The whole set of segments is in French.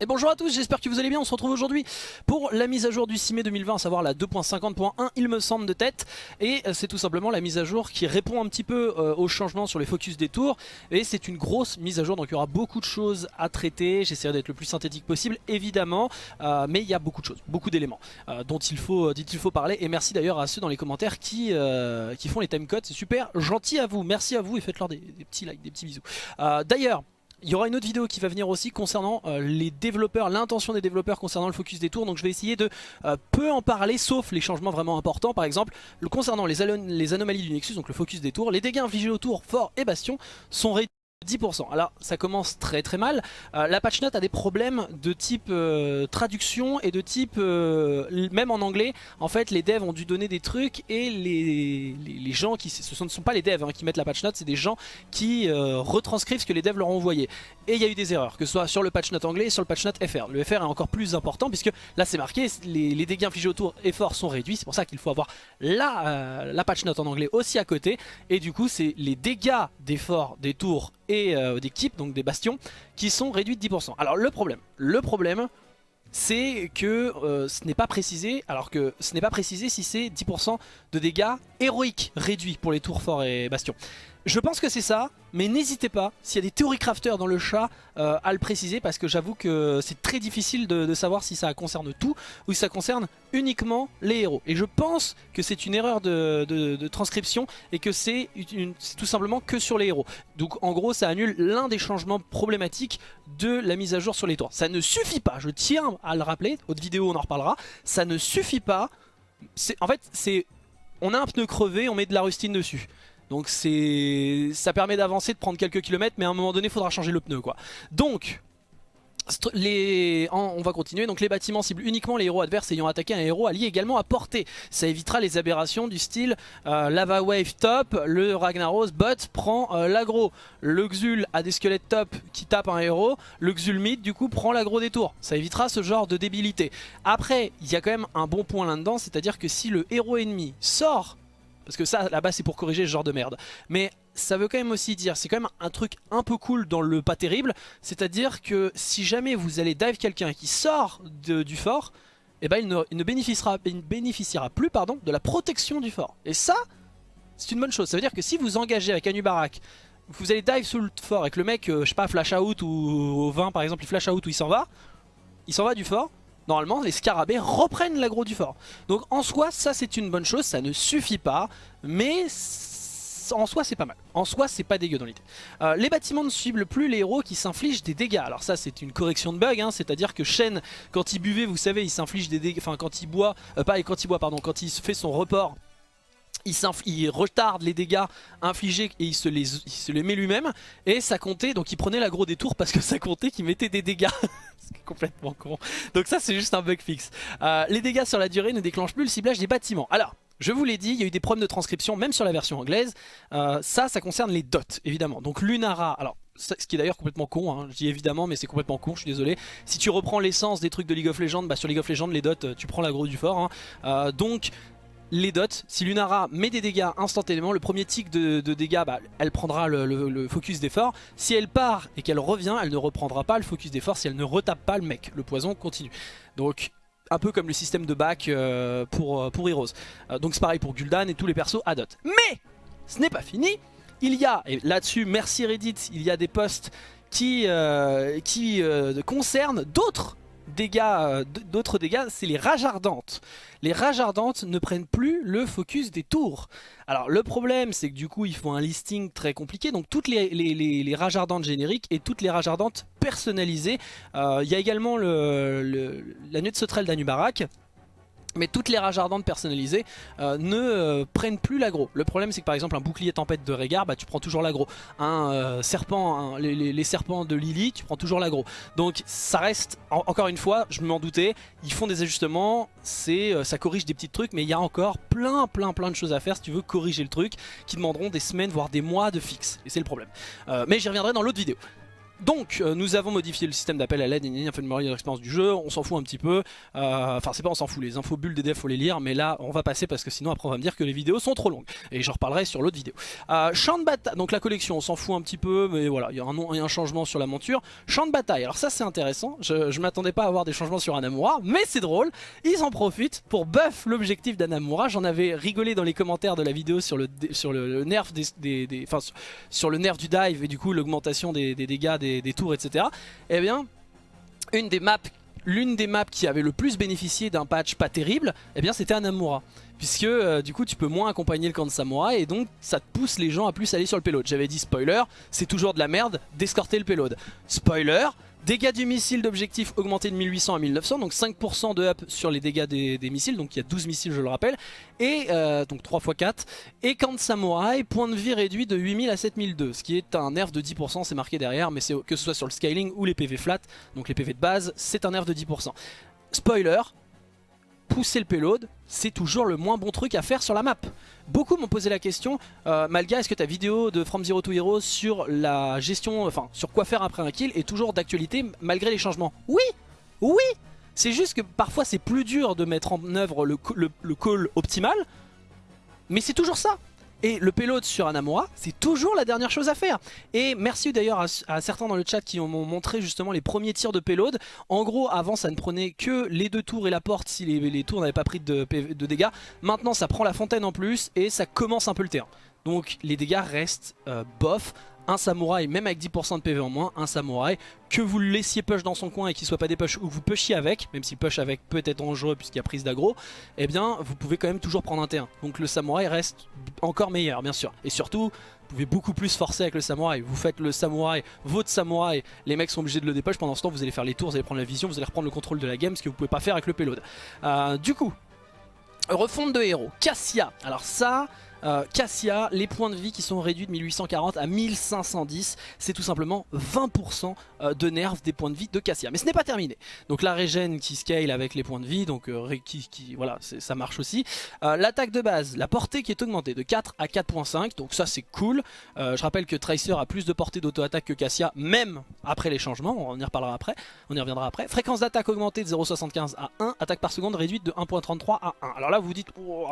Et bonjour à tous, j'espère que vous allez bien, on se retrouve aujourd'hui pour la mise à jour du 6 mai 2020, à savoir la 2.50.1 il me semble de tête. Et euh, c'est tout simplement la mise à jour qui répond un petit peu euh, aux changements sur les focus des tours. Et c'est une grosse mise à jour, donc il y aura beaucoup de choses à traiter, j'essaierai d'être le plus synthétique possible évidemment. Euh, Mais il y a beaucoup de choses, beaucoup d'éléments dont, il faut, il faut parler. Et merci d'ailleurs à ceux dans les commentaires qui, qui font les timecodes, c'est super gentil à vous, merci à vous et faites-leur des, petits likes, des petits bisous. D'ailleurs il y aura une autre vidéo qui va venir aussi concernant euh, les développeurs, l'intention des développeurs concernant le focus des tours. Donc je vais essayer de euh, peu en parler, sauf les changements vraiment importants. Par exemple, le, concernant les, anomalies du Nexus, donc le focus des tours, les dégâts infligés aux tours, fort et bastion sont réduits 10%. Alors ça commence très très mal. Euh, la patch note a des problèmes de type euh, traduction et de type, euh, même en anglais, en fait les devs ont dû donner des trucs et les, les, gens qui, ce ne sont pas les devs hein, qui mettent la patch note, c'est des gens qui retranscrivent ce que les devs leur ont envoyé. Et il y a eu des erreurs, que ce soit sur le patch note anglais et sur le patch note FR. Le FR est encore plus important puisque là c'est marqué, les, dégâts infligés autour et forts sont réduits, c'est pour ça qu'il faut avoir la, la patch note en anglais aussi à côté. Et du coup c'est les dégâts des forts, des tours et euh, d'équipes, donc des bastions, qui sont réduits de 10%. Alors le problème, le problème c'est que euh, ce n'est pas précisé, alors que ce n'est pas précisé si c'est 10% de dégâts héroïques réduits pour les tours forts et bastions. Je pense que c'est ça, mais n'hésitez pas, s'il y a des théories crafters dans le chat, euh, à le préciser parce que j'avoue que c'est très difficile de, savoir si ça concerne tout ou si ça concerne uniquement les héros. Et je pense que c'est une erreur de, transcription et que c'est tout simplement que sur les héros. Donc en gros ça annule l'un des changements problématiques de la mise à jour sur les tours. Ça ne suffit pas, je tiens à le rappeler, autre vidéo on en reparlera, ça ne suffit pas. En fait c'est... On a un pneu crevé, on met de la rustine dessus. Donc c'est ça permet d'avancer, de prendre quelques kilomètres, mais à un moment donné, il faudra changer le pneu. quoi. Donc, les... on va continuer, donc les bâtiments ciblent uniquement les héros adverses ayant attaqué un héros allié également à portée. Ça évitera les aberrations du style euh, Lava Wave top, le Ragnaros bot prend euh, l'agro. Le Xul a des squelettes top qui tapent un héros, le Xul mid du coup prend l'agro des tours. Ça évitera ce genre de débilité. Après, il y a quand même un bon point là-dedans, c'est-à-dire que si le héros ennemi sort parce que ça, là-bas, c'est pour corriger ce genre de merde. Mais ça veut quand même aussi dire, c'est quand même un truc un peu cool dans le pas terrible. C'est-à-dire que si jamais vous allez dive quelqu'un qui sort du fort, eh ben il ne, bénéficiera, plus pardon, de la protection du fort. Et ça, c'est une bonne chose. Ça veut dire que si vous engagez avec Anubarak, vous allez dive sous le fort et que le mec, euh, je sais pas, flash out ou au 20 par exemple, il flash out ou il s'en va, il s'en va du fort, normalement les scarabées reprennent l'agro du fort. Donc en soi ça c'est une bonne chose, ça ne suffit pas, mais en soi c'est pas mal. En soi c'est pas dégueu dans l'idée. Euh, les bâtiments ne ciblent plus les héros qui s'infligent des dégâts. Alors ça c'est une correction de bug, hein. c'est à dire que Shen quand il buvait vous savez il s'inflige des dégâts, enfin quand il boit, euh, pas quand il boit pardon, quand il fait son report il, retarde les dégâts infligés et il se les, met lui-même. Et ça comptait, donc il prenait l'agro des tours parce que ça comptait qu'il mettait des dégâts. c'est complètement con. Donc ça c'est juste un bug fixe. Euh, les dégâts sur la durée ne déclenchent plus le ciblage des bâtiments. Alors, je vous l'ai dit, il y a eu des problèmes de transcription, même sur la version anglaise. Euh, ça, ça concerne les dots, évidemment. Donc Lunara, alors ce qui est d'ailleurs complètement con, hein. je dis évidemment mais c'est complètement con, je suis désolé. Si tu reprends l'essence des trucs de League of Legends, bah sur League of Legends les dots tu prends l'agro du fort. Hein. donc les dots. Si Lunara met des dégâts instantanément, le premier tic de, dégâts, bah, elle prendra le, focus d'effort. Si elle part et qu'elle revient, elle ne reprendra pas le focus d'effort si elle ne retape pas le mec. Le poison continue. Donc un peu comme le système de back euh, pour, euh, Heroes. Euh, donc c'est pareil pour Gul'dan et tous les persos à dot. Mais ce n'est pas fini. Il y a, et là-dessus merci Reddit, il y a des posts qui, qui concernent d'autres dégâts, euh, d'autres dégâts, c'est les rages ardentes. Les rages ardentes ne prennent plus le focus des tours. Alors le problème c'est que du coup il faut un listing très compliqué, donc toutes les, rages ardentes génériques et toutes les rages ardentes personnalisées. Euh, il y a également le, la nuit de sauterelle d'Anubarak mais toutes les rages ardentes personnalisées euh, ne euh, prennent plus l'agro. Le problème c'est que par exemple un bouclier tempête de Régard, bah, tu prends toujours l'agro. Un euh, serpent, les, serpents de Lily, tu prends toujours l'agro. Donc ça reste, encore une fois, je m'en doutais, ils font des ajustements, ça corrige des petits trucs, mais il y a encore plein plein plein de choses à faire si tu veux corriger le truc, qui demanderont des semaines voire des mois de fixe. Et c'est le problème. mais j'y reviendrai dans l'autre vidéo. Donc euh, nous avons modifié le système d'appel à l'aide, on fait une meilleure expérience du jeu, on s'en fout un petit peu, euh, enfin c'est pas on s'en fout, les infos bulles des devs faut les lire, mais là on va passer parce que sinon après on va me dire que les vidéos sont trop longues, et j'en reparlerai sur l'autre vidéo. Euh, champ de bataille, donc la collection on s'en fout un petit peu, mais voilà, il y, a un, changement sur la monture. Champ de bataille, alors ça c'est intéressant, je, m'attendais pas à avoir des changements sur Anamura, mais c'est drôle, ils en profitent pour buff l'objectif d'Anamura, j'en avais rigolé dans les commentaires de la vidéo sur, le nerf du dive et du coup l'augmentation des, des, dégâts des, tours etc eh bien, une des maps l'une des maps qui avait le plus bénéficié d'un patch pas terrible, eh bien c'était Anamura. Puisque euh, du coup tu peux moins accompagner le camp de samouraï et donc ça te pousse les gens à plus aller sur le payload. J'avais dit spoiler, c'est toujours de la merde d'escorter le payload. Spoiler, Dégâts du missile d'objectif augmentés de 1800 à 1900, donc 5% de up sur les dégâts des, missiles, donc il y a 12 missiles je le rappelle, et euh, donc 3 x 4. Et camp samouraï, point de vie réduit de 8000 à 7002, ce qui est un nerf de 10%, c'est marqué derrière, mais que ce soit sur le scaling ou les PV flat, donc les PV de base, c'est un nerf de 10%. Spoiler, pousser le payload, c'est toujours le moins bon truc à faire sur la map. Beaucoup m'ont posé la question, euh, Malga, est-ce que ta vidéo de From Zero to Hero sur la gestion, enfin sur quoi faire après un kill est toujours d'actualité malgré les changements? Oui! Oui! C'est juste que parfois c'est plus dur de mettre en œuvre le call optimal, mais c'est toujours ça et le payload sur Anamura, c'est toujours la dernière chose à faire. Et merci d'ailleurs à, certains dans le chat qui m'ont montré justement les premiers tirs de payload. En gros, avant ça ne prenait que les deux tours et la porte si les, tours n'avaient pas pris de, de dégâts. Maintenant ça prend la fontaine en plus et ça commence un peu le terrain. Donc les dégâts restent euh, bof un samouraï, même avec 10% de PV en moins, un samouraï, que vous le laissiez push dans son coin et qu'il soit pas des push ou vous pushiez avec, même si push avec peut être dangereux puisqu'il y a prise d'aggro, eh bien vous pouvez quand même toujours prendre un T1. Donc le samouraï reste encore meilleur bien sûr. Et surtout, vous pouvez beaucoup plus forcer avec le samouraï. Vous faites le samouraï, votre samouraï, les mecs sont obligés de le dépush, pendant ce temps vous allez faire les tours, vous allez prendre la vision, vous allez reprendre le contrôle de la game, ce que vous pouvez pas faire avec le payload. Euh, du coup, refonte de héros, Cassia. Alors ça, euh, Cassia, les points de vie qui sont réduits de 1840 à 1510, c'est tout simplement 20% euh, de nerfs des points de vie de Cassia. Mais ce n'est pas terminé. Donc la régène qui scale avec les points de vie, donc euh, voilà, ça marche aussi. L'attaque de base, la portée qui est augmentée de 4 à 4.5, donc ça c'est cool. je rappelle que Tracer a plus de portée d'auto-attaque que Cassia, même après les changements, on y reparlera après, on y reviendra après. Fréquence d'attaque augmentée de 0.75 à 1, attaque par seconde réduite de 1.33 à 1. Alors là vous vous dites, oh,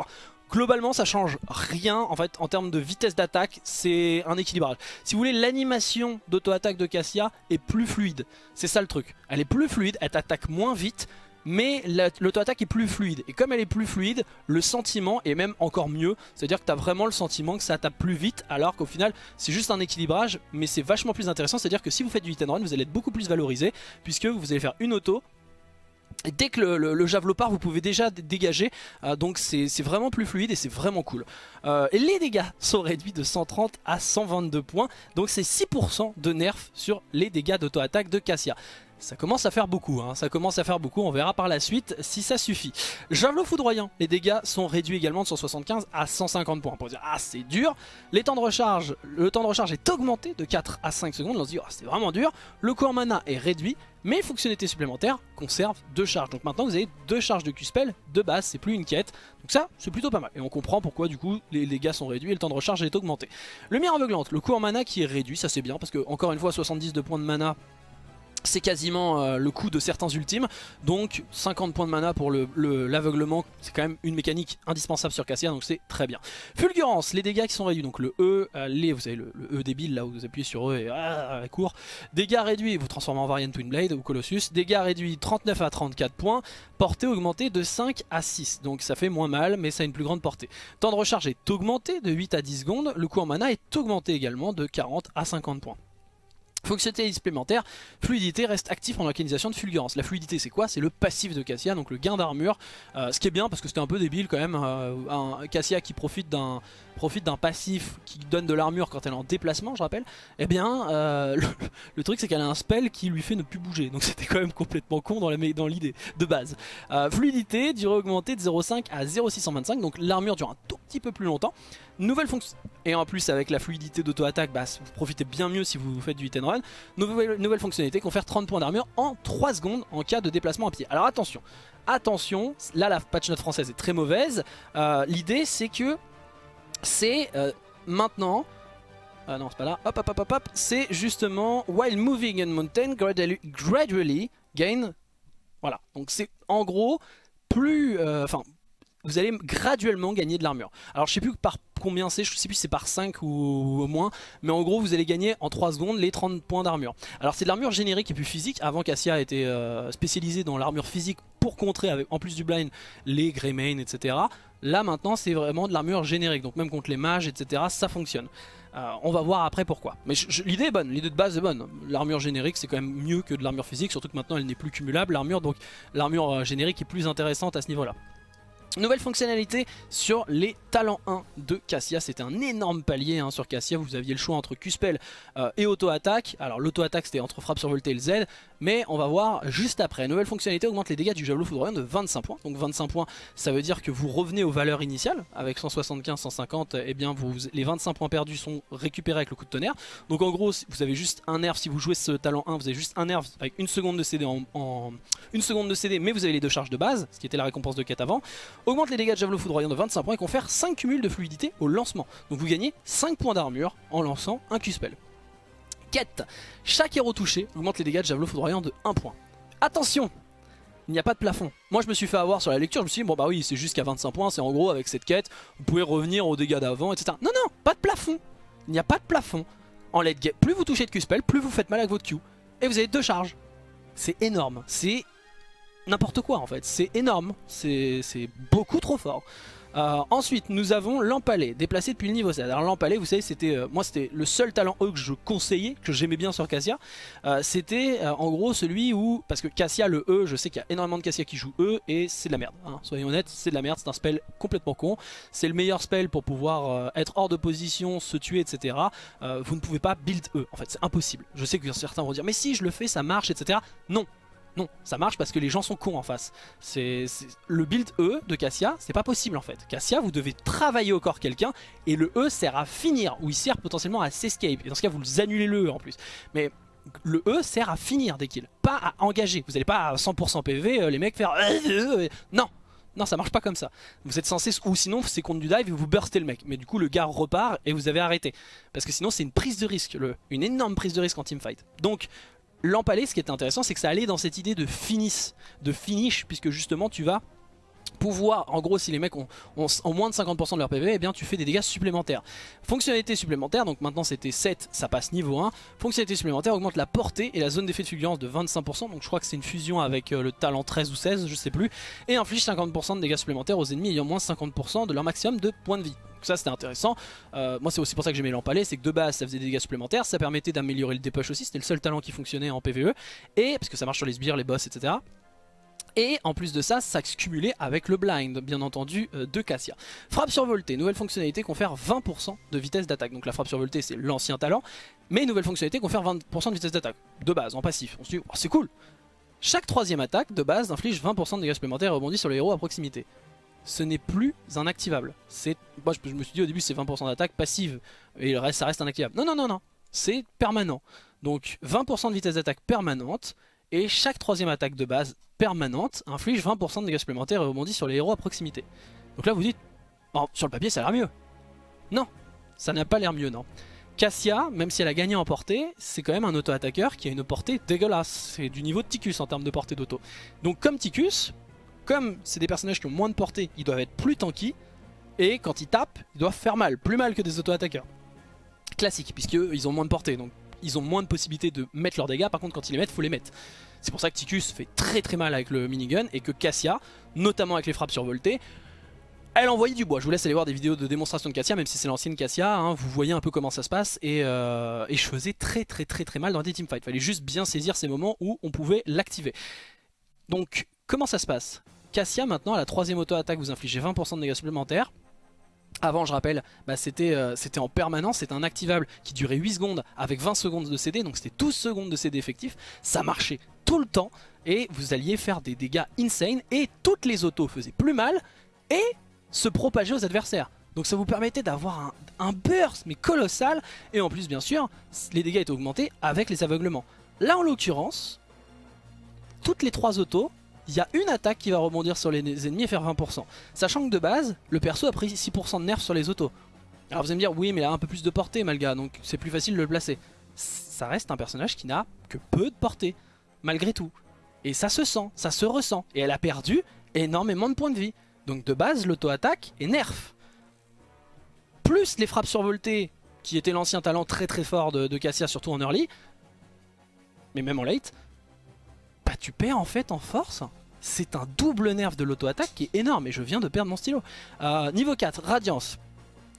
globalement ça change rien en fait en termes de vitesse d'attaque c'est un équilibrage. Si vous voulez l'animation d'auto-attaque de Cassia est plus fluide. C'est ça le truc. Elle est plus fluide elle t'attaque moins vite mais l'auto-attaque est plus fluide. Et comme elle est plus fluide le sentiment est même encore mieux. C'est à dire que tu as vraiment le sentiment que ça tape plus vite alors qu'au final c'est juste un équilibrage mais c'est vachement plus intéressant. C'est à dire que si vous faites du hit and run vous allez être beaucoup plus valorisé puisque vous allez faire une auto dès que le, javelot part, vous pouvez déjà dégager, euh, donc c'est vraiment plus fluide et c'est vraiment cool. Euh, les dégâts sont réduits de 130 à 122 points, donc c'est 6% de nerf sur les dégâts d'auto-attaque de Cassia. Ça commence à faire beaucoup, hein. ça commence à faire beaucoup, on verra par la suite si ça suffit. Javelot foudroyant, les dégâts sont réduits également de 175 à 150 points. Pour dire, ah c'est dur. Le temps de recharge est augmenté de 4 à 5 secondes, on se dit, oh, c'est vraiment dur. Le cours mana est réduit, mais fonctionnalité supplémentaire conserve deux charges. Donc maintenant vous avez deux charges de Q-Spell de base, c'est plus une quête. Donc ça, c'est plutôt pas mal. Et on comprend pourquoi du coup les dégâts sont réduits et le temps de recharge est augmenté. Lumière aveuglante, le cours mana qui est réduit, ça c'est bien parce que encore une fois 70 de points de mana c'est quasiment euh, le coût de certains ultimes. Donc 50 points de mana pour l'aveuglement c'est quand même une mécanique indispensable sur Cassia donc c'est très bien. Fulgurance, les dégâts qui sont réduits donc le E, euh, les, vous savez le, E débile là où vous appuyez sur E et ah, court. Dégâts réduits, vous transformez en Variant Twin Blade ou Colossus, dégâts réduits 39 à 34 points, portée augmentée de 5 à 6 donc ça fait moins mal mais ça a une plus grande portée. Temps de recharge est augmenté de 8 à 10 secondes, le coût en mana est augmenté également de 40 à 50 points Fonctionnalité supplémentaire, fluidité reste actif en organisation de fulgurance. La fluidité c'est quoi? C'est le passif de Cassia, donc le gain d'armure. Euh, ce qui est bien parce que c'était un peu débile quand même, euh, un Cassia qui profite d'un profite d'un passif qui donne de l'armure quand elle est en déplacement, je rappelle, eh bien, euh, le, truc c'est qu'elle a un spell qui lui fait ne plus bouger. Donc c'était quand même complètement con dans l'idée de base. Fluidité, durée augmentée de 0,5 à 0,625, donc l'armure dure un tout petit peu plus longtemps. Nouvelle fonction. Et en plus avec la fluidité d'auto-attaque, bah, vous profitez bien mieux si vous faites du hit and run. Nouvelle, nouvelle fonctionnalité, confère 30 points d'armure en 3 secondes en cas de déplacement à pied. Alors attention, attention, là la patch note française est très mauvaise. Euh, l'idée c'est que c'est euh, maintenant Ah non, c'est pas là. Hop, hop, hop, hop, hop. C'est justement While moving in mountain, gradually, gradually gain. Voilà. Donc c'est en gros plus. euh, Enfin. vous allez graduellement gagner de l'armure. Alors je sais plus par combien c'est, je sais plus si c'est par 5 ou au moins, mais en gros vous allez gagner en 3 secondes les 30 points d'armure. Alors c'est de l'armure générique et plus physique, avant Cassia était euh, spécialisée dans l'armure physique pour contrer avec en plus du blind les Greymane etc. Là maintenant c'est vraiment de l'armure générique, donc même contre les mages etc ça fonctionne. Euh, on va voir après pourquoi. Mais l'idée est bonne, l'idée de base est bonne. L'armure générique c'est quand même mieux que de l'armure physique, surtout que maintenant elle n'est plus cumulable l'armure, donc l'armure euh, générique est plus intéressante à ce niveau là. Nouvelle fonctionnalité sur les talents 1 de Cassia, c'était un énorme palier hein, sur Cassia, vous aviez le choix entre Q-Spell euh, et auto-attaque, alors l'auto-attaque c'était entre frappe survoltée et le Z, mais on va voir juste après. Nouvelle fonctionnalité augmente les dégâts du javelot foudroyant de 25 points, donc 25 points ça veut dire que vous revenez aux valeurs initiales, avec 175, 150, et bien vous, les 25 points perdus sont récupérés avec le coup de tonnerre, donc en gros vous avez juste un nerf, si vous jouez ce talent 1 vous avez juste un nerf avec une seconde de CD mais vous avez les deux charges de base, ce qui était la récompense de quête avant, augmente les dégâts de javelot foudroyant de 25 points et confère 5 cumuls de fluidité au lancement. Donc vous gagnez 5 points d'armure en lançant un Q-spell. Chaque héros touché augmente les dégâts de javelot foudroyant de 1 point. Attention il n'y a pas de plafond. Moi je me suis fait avoir sur la lecture, je me suis dit bon bah oui c'est jusqu'à 25 points, c'est en gros avec cette quête, vous pouvez revenir aux dégâts d'avant, etc. Non non, pas de plafond Il n'y a pas de plafond. En late game, plus vous touchez de Q-spell, plus vous faites mal avec votre Q. Et vous avez deux charges. C'est énorme, c'est n'importe quoi en fait. C'est énorme, c'est beaucoup trop fort. Euh, ensuite, nous avons l'empalé, déplacé depuis le niveau 7. Alors l'empalé, vous savez, c'était euh, moi c'était le seul talent E que je conseillais, que j'aimais bien sur Cassia. Euh, c'était en gros celui où, parce que Cassia, le E, je sais qu'il y a énormément de Cassia qui jouent E, et c'est de la merde. Hein. Soyons honnêtes, c'est de la merde, c'est un spell complètement con. C'est le meilleur spell pour pouvoir être hors de position, se tuer, etc. Vous ne pouvez pas build E, en fait, c'est impossible. Je sais que certains vont dire, mais si je le fais, ça marche, etc. Non, non, ça marche parce que les gens sont cons en face. C'est Le build E de Cassia, c'est pas possible en fait. Cassia, vous devez travailler au corps quelqu'un et le E sert à finir ou il sert potentiellement à s'escape. Et dans ce cas, vous annulez le E en plus. Mais le E sert à finir des kills, pas à engager. Vous n'allez pas à 100% PV, euh, les mecs faire... Non non ça marche pas comme ça Vous êtes censé, ou sinon c'est contre du dive et vous burstez le mec Mais du coup le gars repart et vous avez arrêté Parce que sinon c'est une prise de risque, une énorme prise de risque en teamfight Donc l'empalé, ce qui est intéressant, c'est que ça allait dans cette idée de finish, de finish, puisque justement tu vas pouvoir, en gros si les mecs ont moins de 50% de leur PV, eh bien tu fais des dégâts supplémentaires. Fonctionnalité supplémentaire, donc maintenant c'était 7, ça passe niveau 1. Fonctionnalité supplémentaire augmente la portée et la zone d'effet de fulgurance de 25%, donc je crois que c'est une fusion avec euh, le talent 13 ou 16, je sais plus, et inflige 50% de dégâts supplémentaires aux ennemis ayant moins 50% de leur maximum de points de vie. Donc ça c'était intéressant, euh, moi c'est aussi pour ça que j'aimais l'empalé, c'est que de base ça faisait des dégâts supplémentaires, ça permettait d'améliorer le dépush aussi, c'était le seul talent qui fonctionnait en PvE, et parce que ça marche sur les sbires, les boss, etc. Et en plus de ça, ça se cumulait avec le blind, bien entendu, euh, de Cassia. Frappe survoltée, nouvelle fonctionnalité confère 20% de vitesse d'attaque. Donc la frappe survoltée, c'est l'ancien talent. Mais nouvelle fonctionnalité confère 20% de vitesse d'attaque, de base, en passif. On se dit, oh, c'est cool Chaque troisième attaque, de base, inflige 20% de dégâts supplémentaires et rebondit sur les héros à proximité. Ce n'est plus un activable. Moi, je me suis dit au début, c'est 20% d'attaque passive, et le reste, ça reste inactivable. Non, non, non, non, c'est permanent. Donc 20% de vitesse d'attaque permanente, et chaque troisième attaque de base permanente inflige 20% de dégâts supplémentaires et rebondit sur les héros à proximité. Donc là vous dites, oh, sur le papier ça a l'air mieux. Non, ça n'a pas l'air mieux non. Cassia, même si elle a gagné en portée, c'est quand même un auto-attaqueur qui a une portée dégueulasse. C'est du niveau de Ticus en termes de portée d'auto. Donc comme Ticus, comme c'est des personnages qui ont moins de portée, ils doivent être plus tanky. Et quand ils tapent, ils doivent faire mal, plus mal que des auto-attaqueurs. Classique, puisqu'ils ont moins de portée. Donc ils ont moins de possibilités de mettre leurs dégâts, par contre quand ils les mettent, faut les mettre. C'est pour ça que Ticus fait très très mal avec le minigun et que Cassia, notamment avec les frappes survoltées, elle envoyait du bois. Je vous laisse aller voir des vidéos de démonstration de Cassia, même si c'est l'ancienne Cassia, hein, vous voyez un peu comment ça se passe et, euh, et, je faisais très très très très mal dans des teamfights. Fallait juste bien saisir ces moments où on pouvait l'activer. Donc comment ça se passe? Cassia maintenant à la troisième auto-attaque vous infligez 20% de dégâts supplémentaires. Avant, je rappelle, bah, c'était euh, en permanence, c'était un activable qui durait 8 secondes avec 20 secondes de CD, donc c'était 12 secondes de CD effectif. Ça marchait tout le temps et vous alliez faire des dégâts insane et toutes les autos faisaient plus mal et se propager aux adversaires. Donc ça vous permettait d'avoir un, un, burst mais colossal et en plus bien sûr les dégâts étaient augmentés avec les aveuglements. Là en l'occurrence, toutes les trois autos il y a une attaque qui va rebondir sur les ennemis et faire 20%. Sachant que de base, le perso a pris 6% de nerfs sur les autos. Alors vous allez me dire, oui mais il a un peu plus de portée Malga, donc c'est plus facile de le placer. Ça reste un personnage qui n'a que peu de portée, malgré tout. Et ça se sent, ça se ressent. Et elle a perdu énormément de points de vie. Donc de base, l'auto-attaque est nerf. Plus les frappes survoltées, qui était l'ancien talent très très fort de, Cassia, surtout en early, mais même en late, tu perds en fait en force. C'est un double nerf de l'auto-attaque qui est énorme, et je viens de perdre mon stylo. Euh, niveau 4, Radiance.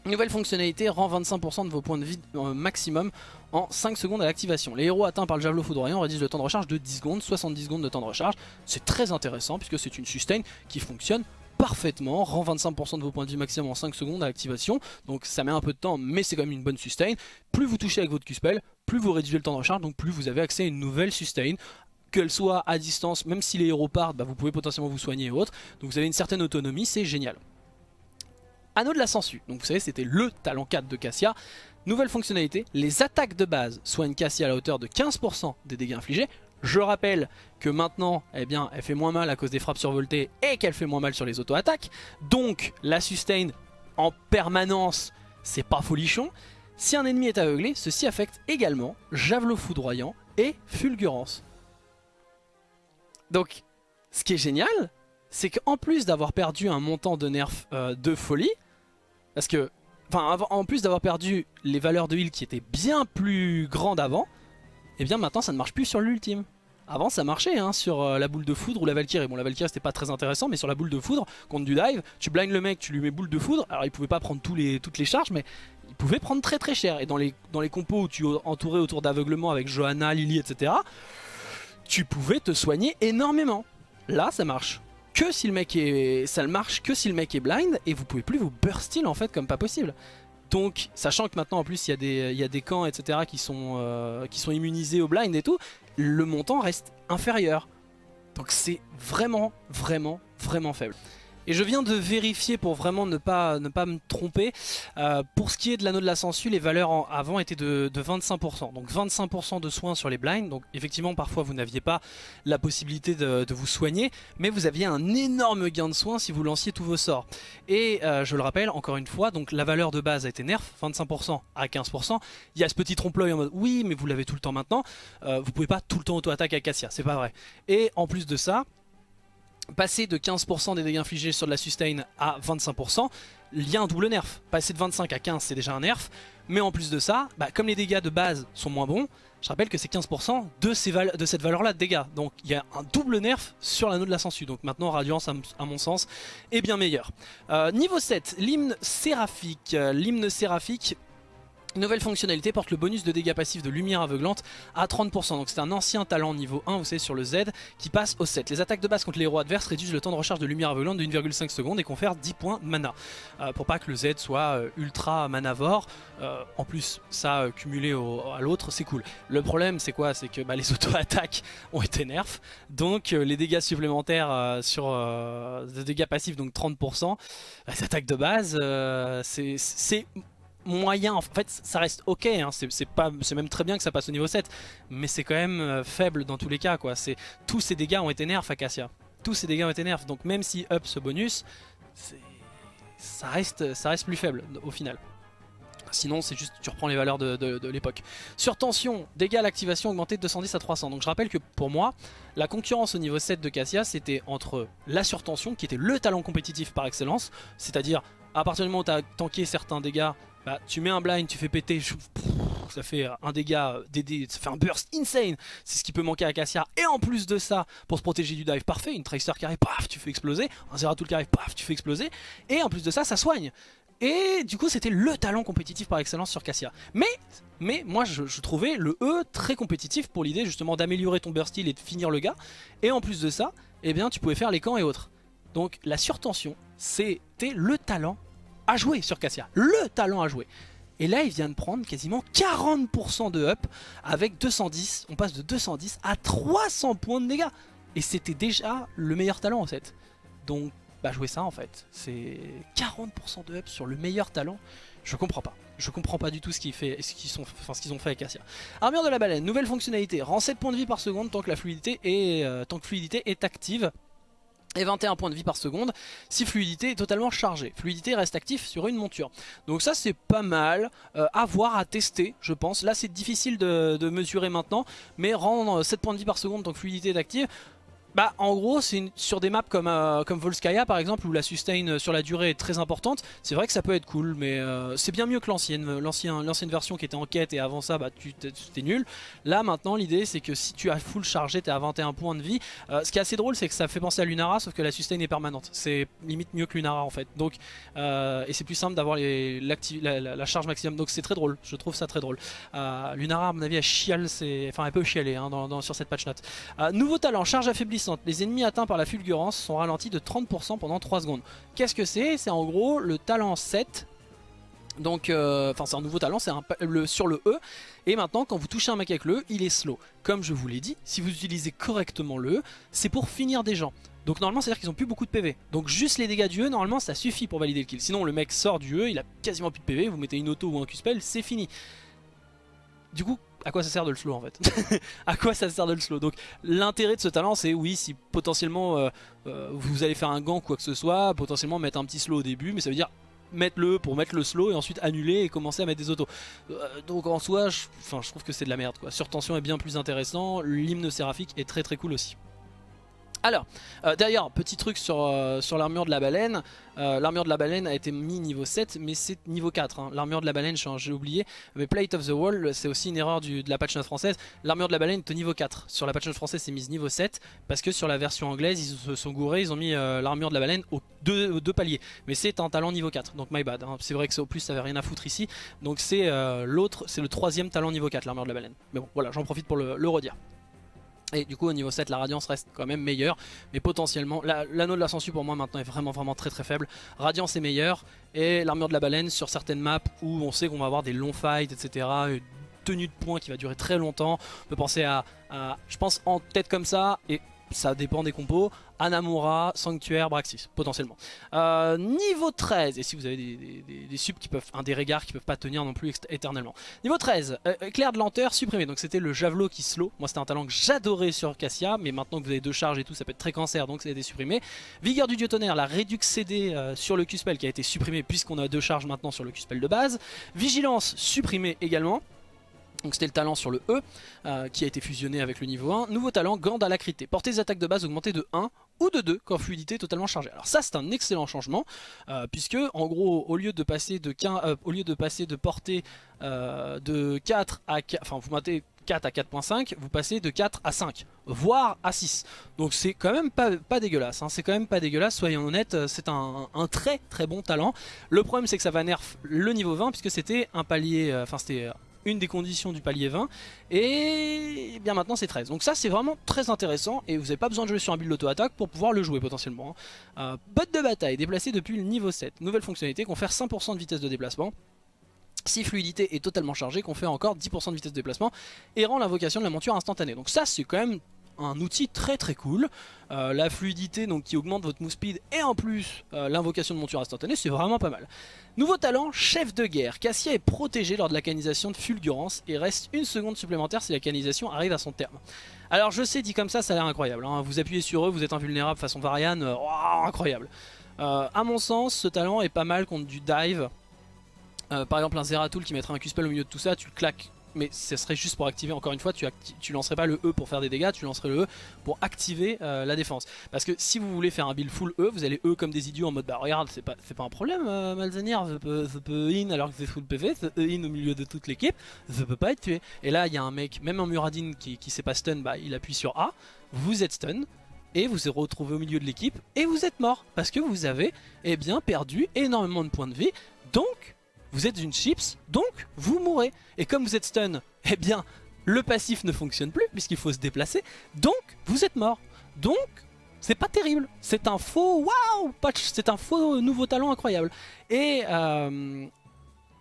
Nouvelle fonctionnalité rend 25% de vos points de vie euh, maximum en 5 secondes à l'activation. Les héros atteints par le javelot foudroyant réduisent le temps de recharge de 10 secondes, 70 secondes de temps de recharge. C'est très intéressant puisque c'est une sustain qui fonctionne parfaitement, rend 25% de vos points de vie maximum en 5 secondes à l'activation, donc ça met un peu de temps mais c'est quand même une bonne sustain. Plus vous touchez avec votre Q-Spell, plus vous réduisez le temps de recharge, donc plus vous avez accès à une nouvelle sustain, qu'elle soit à distance, même si les héros partent, bah vous pouvez potentiellement vous soigner et autres, donc vous avez une certaine autonomie, c'est génial. Anneau de la Sangsue, donc vous savez c'était le talent 4 de Cassia, Nouvelle fonctionnalité, les attaques de base soignent Cassia à la hauteur de 15% des dégâts infligés. Je rappelle que maintenant, eh bien, elle fait moins mal à cause des frappes survoltées et qu'elle fait moins mal sur les auto-attaques. Donc la sustain en permanence, c'est pas folichon. Si un ennemi est aveuglé, ceci affecte également Javelot foudroyant et Fulgurance. Donc, ce qui est génial, c'est qu'en plus d'avoir perdu un montant de nerf euh, de folie, parce que Enfin, en plus d'avoir perdu les valeurs de heal qui étaient bien plus grandes avant, et eh bien maintenant ça ne marche plus sur l'ultime. Avant ça marchait hein, sur euh, la boule de foudre ou la Valkyrie. Bon la Valkyrie c'était pas très intéressant mais sur la boule de foudre, contre du dive, tu blindes le mec, tu lui mets boule de foudre. Alors il pouvait pas prendre tous les, toutes les charges mais il pouvait prendre très très cher. Et dans les, dans les compos où tu entourais autour d'aveuglement avec Johanna, Lily etc. Tu pouvais te soigner énormément. Là ça marche que si le mec est... ça marche que si le blind et vous pouvez plus vous burst en fait comme pas possible. Donc, sachant que maintenant en plus il y, a des, il y a des camps etc qui sont, euh, qui sont immunisés au blind et tout, le montant reste inférieur. Donc c'est vraiment, vraiment, vraiment faible. Et je viens de vérifier pour vraiment ne pas, ne pas me tromper. Euh, pour ce qui est de l'anneau de la sangsue, les valeurs avant étaient de, 25%. Donc 25% de soins sur les blinds. Donc effectivement, parfois vous n'aviez pas la possibilité de, vous soigner. Mais vous aviez un énorme gain de soins si vous lanciez tous vos sorts. Et euh, je le rappelle, encore une fois, donc la valeur de base a été nerf, 25% à 15%. Il y a ce petit trompe-l'œil en mode oui, mais vous l'avez tout le temps maintenant. Euh, vous pouvez pas tout le temps auto-attaque à Cassia, c'est pas vrai. Et en plus de ça, passer de 15% des dégâts infligés sur de la sustain à 25%, il y a un double nerf. Passer de 25 à 15 c'est déjà un nerf, mais en plus de ça, bah, comme les dégâts de base sont moins bons, je rappelle que c'est 15% de, cette valeur là de dégâts. Donc il y a un double nerf sur l'anneau de la sangsue. Donc maintenant Radiance à, mon sens est bien meilleur. Euh, niveau 7, l'hymne séraphique. Euh, l'hymne séraphique Nouvelle fonctionnalité porte le bonus de dégâts passifs de lumière aveuglante à 30%. Donc c'est un ancien talent niveau 1, vous savez, sur le Z, qui passe au 7. Les attaques de base contre les héros adverses réduisent le temps de recharge de lumière aveuglante de 1,5 secondes et confèrent 10 points mana. Euh, pour pas que le Z soit euh, ultra manavore. Euh, en plus, ça cumulé à l'autre, c'est cool. Le problème, c'est quoi? C'est que bah, les auto-attaques ont été nerfs. Donc les dégâts supplémentaires sur des dégâts passifs, donc 30%, les attaques de base, c'est moyen, en fait ça reste ok, hein. c'est même très bien que ça passe au niveau 7, mais c'est quand même euh, faible dans tous les cas. quoi. Tous ces dégâts ont été nerfs Acacia, tous ces dégâts ont été nerfs, donc même si up ce bonus, ça reste, ça reste plus faible au final. Sinon c'est juste tu reprends les valeurs de, l'époque. Sur tension, dégâts à l'activation augmenté de 210 à 300. Donc je rappelle que pour moi, la concurrence au niveau 7 de Cassia c'était entre la surtension qui était le talent compétitif par excellence, c'est-à-dire à partir du moment où tu as tanké certains dégâts, bah, tu mets un blind, tu fais péter, ça fait un dégât, ça fait un burst insane. C'est ce qui peut manquer à Cassia. Et en plus de ça, pour se protéger du dive, parfait, une Tracer qui arrive, paf, tu fais exploser. Un Zeratul qui arrive, paf, tu fais exploser. Et en plus de ça, ça soigne. Et du coup, c'était le talent compétitif par excellence sur Cassia. Mais, mais moi, je, trouvais le E très compétitif pour l'idée justement d'améliorer ton burst heal et de finir le gars. Et en plus de ça, eh bien, tu pouvais faire les camps et autres. Donc la surtension, c'était le talent à jouer sur Cassia. Le talent à jouer. Et là, il vient de prendre quasiment 40% de up avec 210. On passe de 210 à 300 points de dégâts. Et c'était déjà le meilleur talent en fait. Donc, bah jouer ça en fait. C'est 40% de up sur le meilleur talent. Je comprends pas. Je comprends pas du tout ce qu'ils ce qu'ils ont fait avec Cassia. Armure de la baleine, nouvelle fonctionnalité. Rend 7 points de vie par seconde tant que la euh, tant que fluidité est active. Et 21 points de vie par seconde si fluidité est totalement chargée. Fluidité reste actif sur une monture. Donc ça c'est pas mal euh, à voir, à tester je pense. Là c'est difficile de, de, mesurer maintenant mais rendre 7 points de vie par seconde tant que fluidité est active bah en gros c'est sur des maps comme, euh, comme Volskaya par exemple où la sustain euh, sur la durée est très importante C'est vrai que ça peut être cool mais euh, c'est bien mieux que l'ancienne l'ancienne version qui était en quête et avant ça bah tu t'es nul. Là maintenant l'idée c'est que si tu as full chargé t'es à 21 points de vie. Ce qui est assez drôle c'est que ça fait penser à Lunara sauf que la sustain est permanente. C'est limite mieux que Lunara en fait. Donc Et c'est plus simple d'avoir la, charge maximum. Donc c'est très drôle. Je trouve ça très drôle. Lunara à mon avis elle chiale enfin elle peut chialer hein, sur cette patch note. Nouveau talent charge les ennemis atteints par la fulgurance sont ralentis de 30% pendant 3 secondes. Qu'est-ce que c'est? C'est en gros le talent 7 donc, euh, enfin c'est un nouveau talent, c'est sur le E. Et maintenant, quand vous touchez un mec avec le E, il est slow. Comme je vous l'ai dit, si vous utilisez correctement le E, c'est pour finir des gens. Donc normalement, c'est-à-dire qu'ils ont plus beaucoup de PV. Donc juste les dégâts du E, normalement, ça suffit pour valider le kill. Sinon, le mec sort du E, il a quasiment plus de PV, vous mettez une auto ou un Q-spell, c'est fini. Du coup, à quoi ça sert de le slow en fait À quoi ça sert de le slow Donc l'intérêt de ce talent c'est oui si potentiellement euh, euh, vous allez faire un gank ou quoi que ce soit, potentiellement mettre un petit slow au début mais ça veut dire mettre le pour mettre le slow et ensuite annuler et commencer à mettre des autos. Euh, donc en soi je, je trouve que c'est de la merde quoi. Surtension est bien plus intéressant, l'hymne séraphique est très très cool aussi. Alors, euh, d'ailleurs, petit truc sur, euh, l'armure de la baleine. Euh, l'armure de la baleine a été mis niveau 7, mais c'est niveau 4. Hein. L'armure de la baleine, j'ai oublié. Mais Plate of the Wall, c'est aussi une erreur de la patch note française. L'armure de la baleine est au niveau 4. Sur la patch note française, c'est mise niveau 7. Parce que sur la version anglaise, ils se sont gourés. Ils ont mis l'armure de la baleine aux deux, deux paliers. Mais c'est un talent niveau 4. Donc my bad. Hein. C'est vrai que au plus, ça avait rien à foutre ici. Donc c'est l'autre, c'est le troisième talent niveau 4, l'armure de la baleine. Mais bon, voilà, j'en profite pour le redire. Et du coup au niveau 7 la radiance reste quand même meilleure. Mais potentiellement l'anneau de la sensu pour moi maintenant est vraiment vraiment très très faible. Radiance est meilleure. Et l'armure de la baleine sur certaines maps où on sait qu'on va avoir des longs fights etc Une tenue de points qui va durer très longtemps. On peut penser à, à je pense en tête comme ça Et ça dépend des compos, Anamura, Sanctuaire, Braxis, potentiellement. Euh, niveau 13, et si vous avez des, subs qui peuvent, un des regards qui peuvent pas tenir non plus éternellement. Niveau 13, euh, éclair de lenteur supprimé, donc c'était le javelot qui slow, moi c'était un talent que j'adorais sur Cassia, mais maintenant que vous avez deux charges et tout, ça peut être très cancer, donc ça a été supprimé. Vigueur du dieu tonnerre, la réduc CD euh, sur le Q-spell qui a été supprimé puisqu'on a deux charges maintenant sur le Q-spell de base. Vigilance supprimé également. Donc c'était le talent sur le E euh, qui a été fusionné avec le niveau 1. Nouveau talent, Gand Alacrité. Portée des attaques de base augmentée de 1 ou de 2 quand fluidité totalement chargée. Alors ça c'est un excellent changement euh, puisque en gros au lieu de passer de, 15, euh, de, passer de portée de 4 à 4, enfin vous mettez 4 à 4.5, vous passez de 4 à 5, voire à 6. Donc c'est quand même pas, pas dégueulasse, hein. c'est quand même pas dégueulasse, soyons honnêtes, c'est un, un, très très bon talent. Le problème c'est que ça va nerf le niveau 20 puisque c'était un palier, enfin c'était une des conditions du palier 20 et bien maintenant c'est 13 donc ça c'est vraiment très intéressant et vous n'avez pas besoin de jouer sur un build auto-attaque pour pouvoir le jouer potentiellement hein. euh, de bataille déplacé depuis le niveau 7 nouvelle fonctionnalité confère 5% de vitesse de déplacement si fluidité est totalement chargée, qu'on fait encore 10% de vitesse de déplacement et rend l'invocation de la monture instantanée. Donc ça c'est quand même un outil très très cool. Euh, la fluidité donc qui augmente votre move speed et en plus euh, l'invocation de monture instantanée, c'est vraiment pas mal. Nouveau talent, chef de guerre. Cassia est protégé lors de la canisation de fulgurance et reste une seconde supplémentaire si la canisation arrive à son terme. Alors je sais, dit comme ça, ça a l'air incroyable. Hein. Vous appuyez sur eux, vous êtes invulnérable façon Varian, euh, incroyable. à mon sens, ce talent est pas mal contre du dive. par exemple un Zeratul qui mettrait un Q-spell au milieu de tout ça, tu le claques mais ce serait juste pour activer, encore une fois, tu, tu lancerais pas le E pour faire des dégâts, tu lancerais le E pour activer euh, la défense. Parce que si vous voulez faire un build full E, vous allez E comme des idiots en mode bah regarde, c'est pas, pas un problème euh, Malzenier, je peux, in alors que c'est full PV, E in au milieu de toute l'équipe, je peux pas être tué. Et là il y a un mec, même en Muradin qui, qui sait pas stun, bah il appuie sur A, vous êtes stun, et vous vous retrouvez au milieu de l'équipe et vous êtes mort parce que vous avez eh bien perdu énormément de points de vie donc vous êtes une chips, donc vous mourrez. Et comme vous êtes stun, eh bien, le passif ne fonctionne plus puisqu'il faut se déplacer, donc vous êtes mort. Donc, c'est pas terrible. C'est un faux waouh patch, c'est un faux nouveau talent incroyable. Et euh,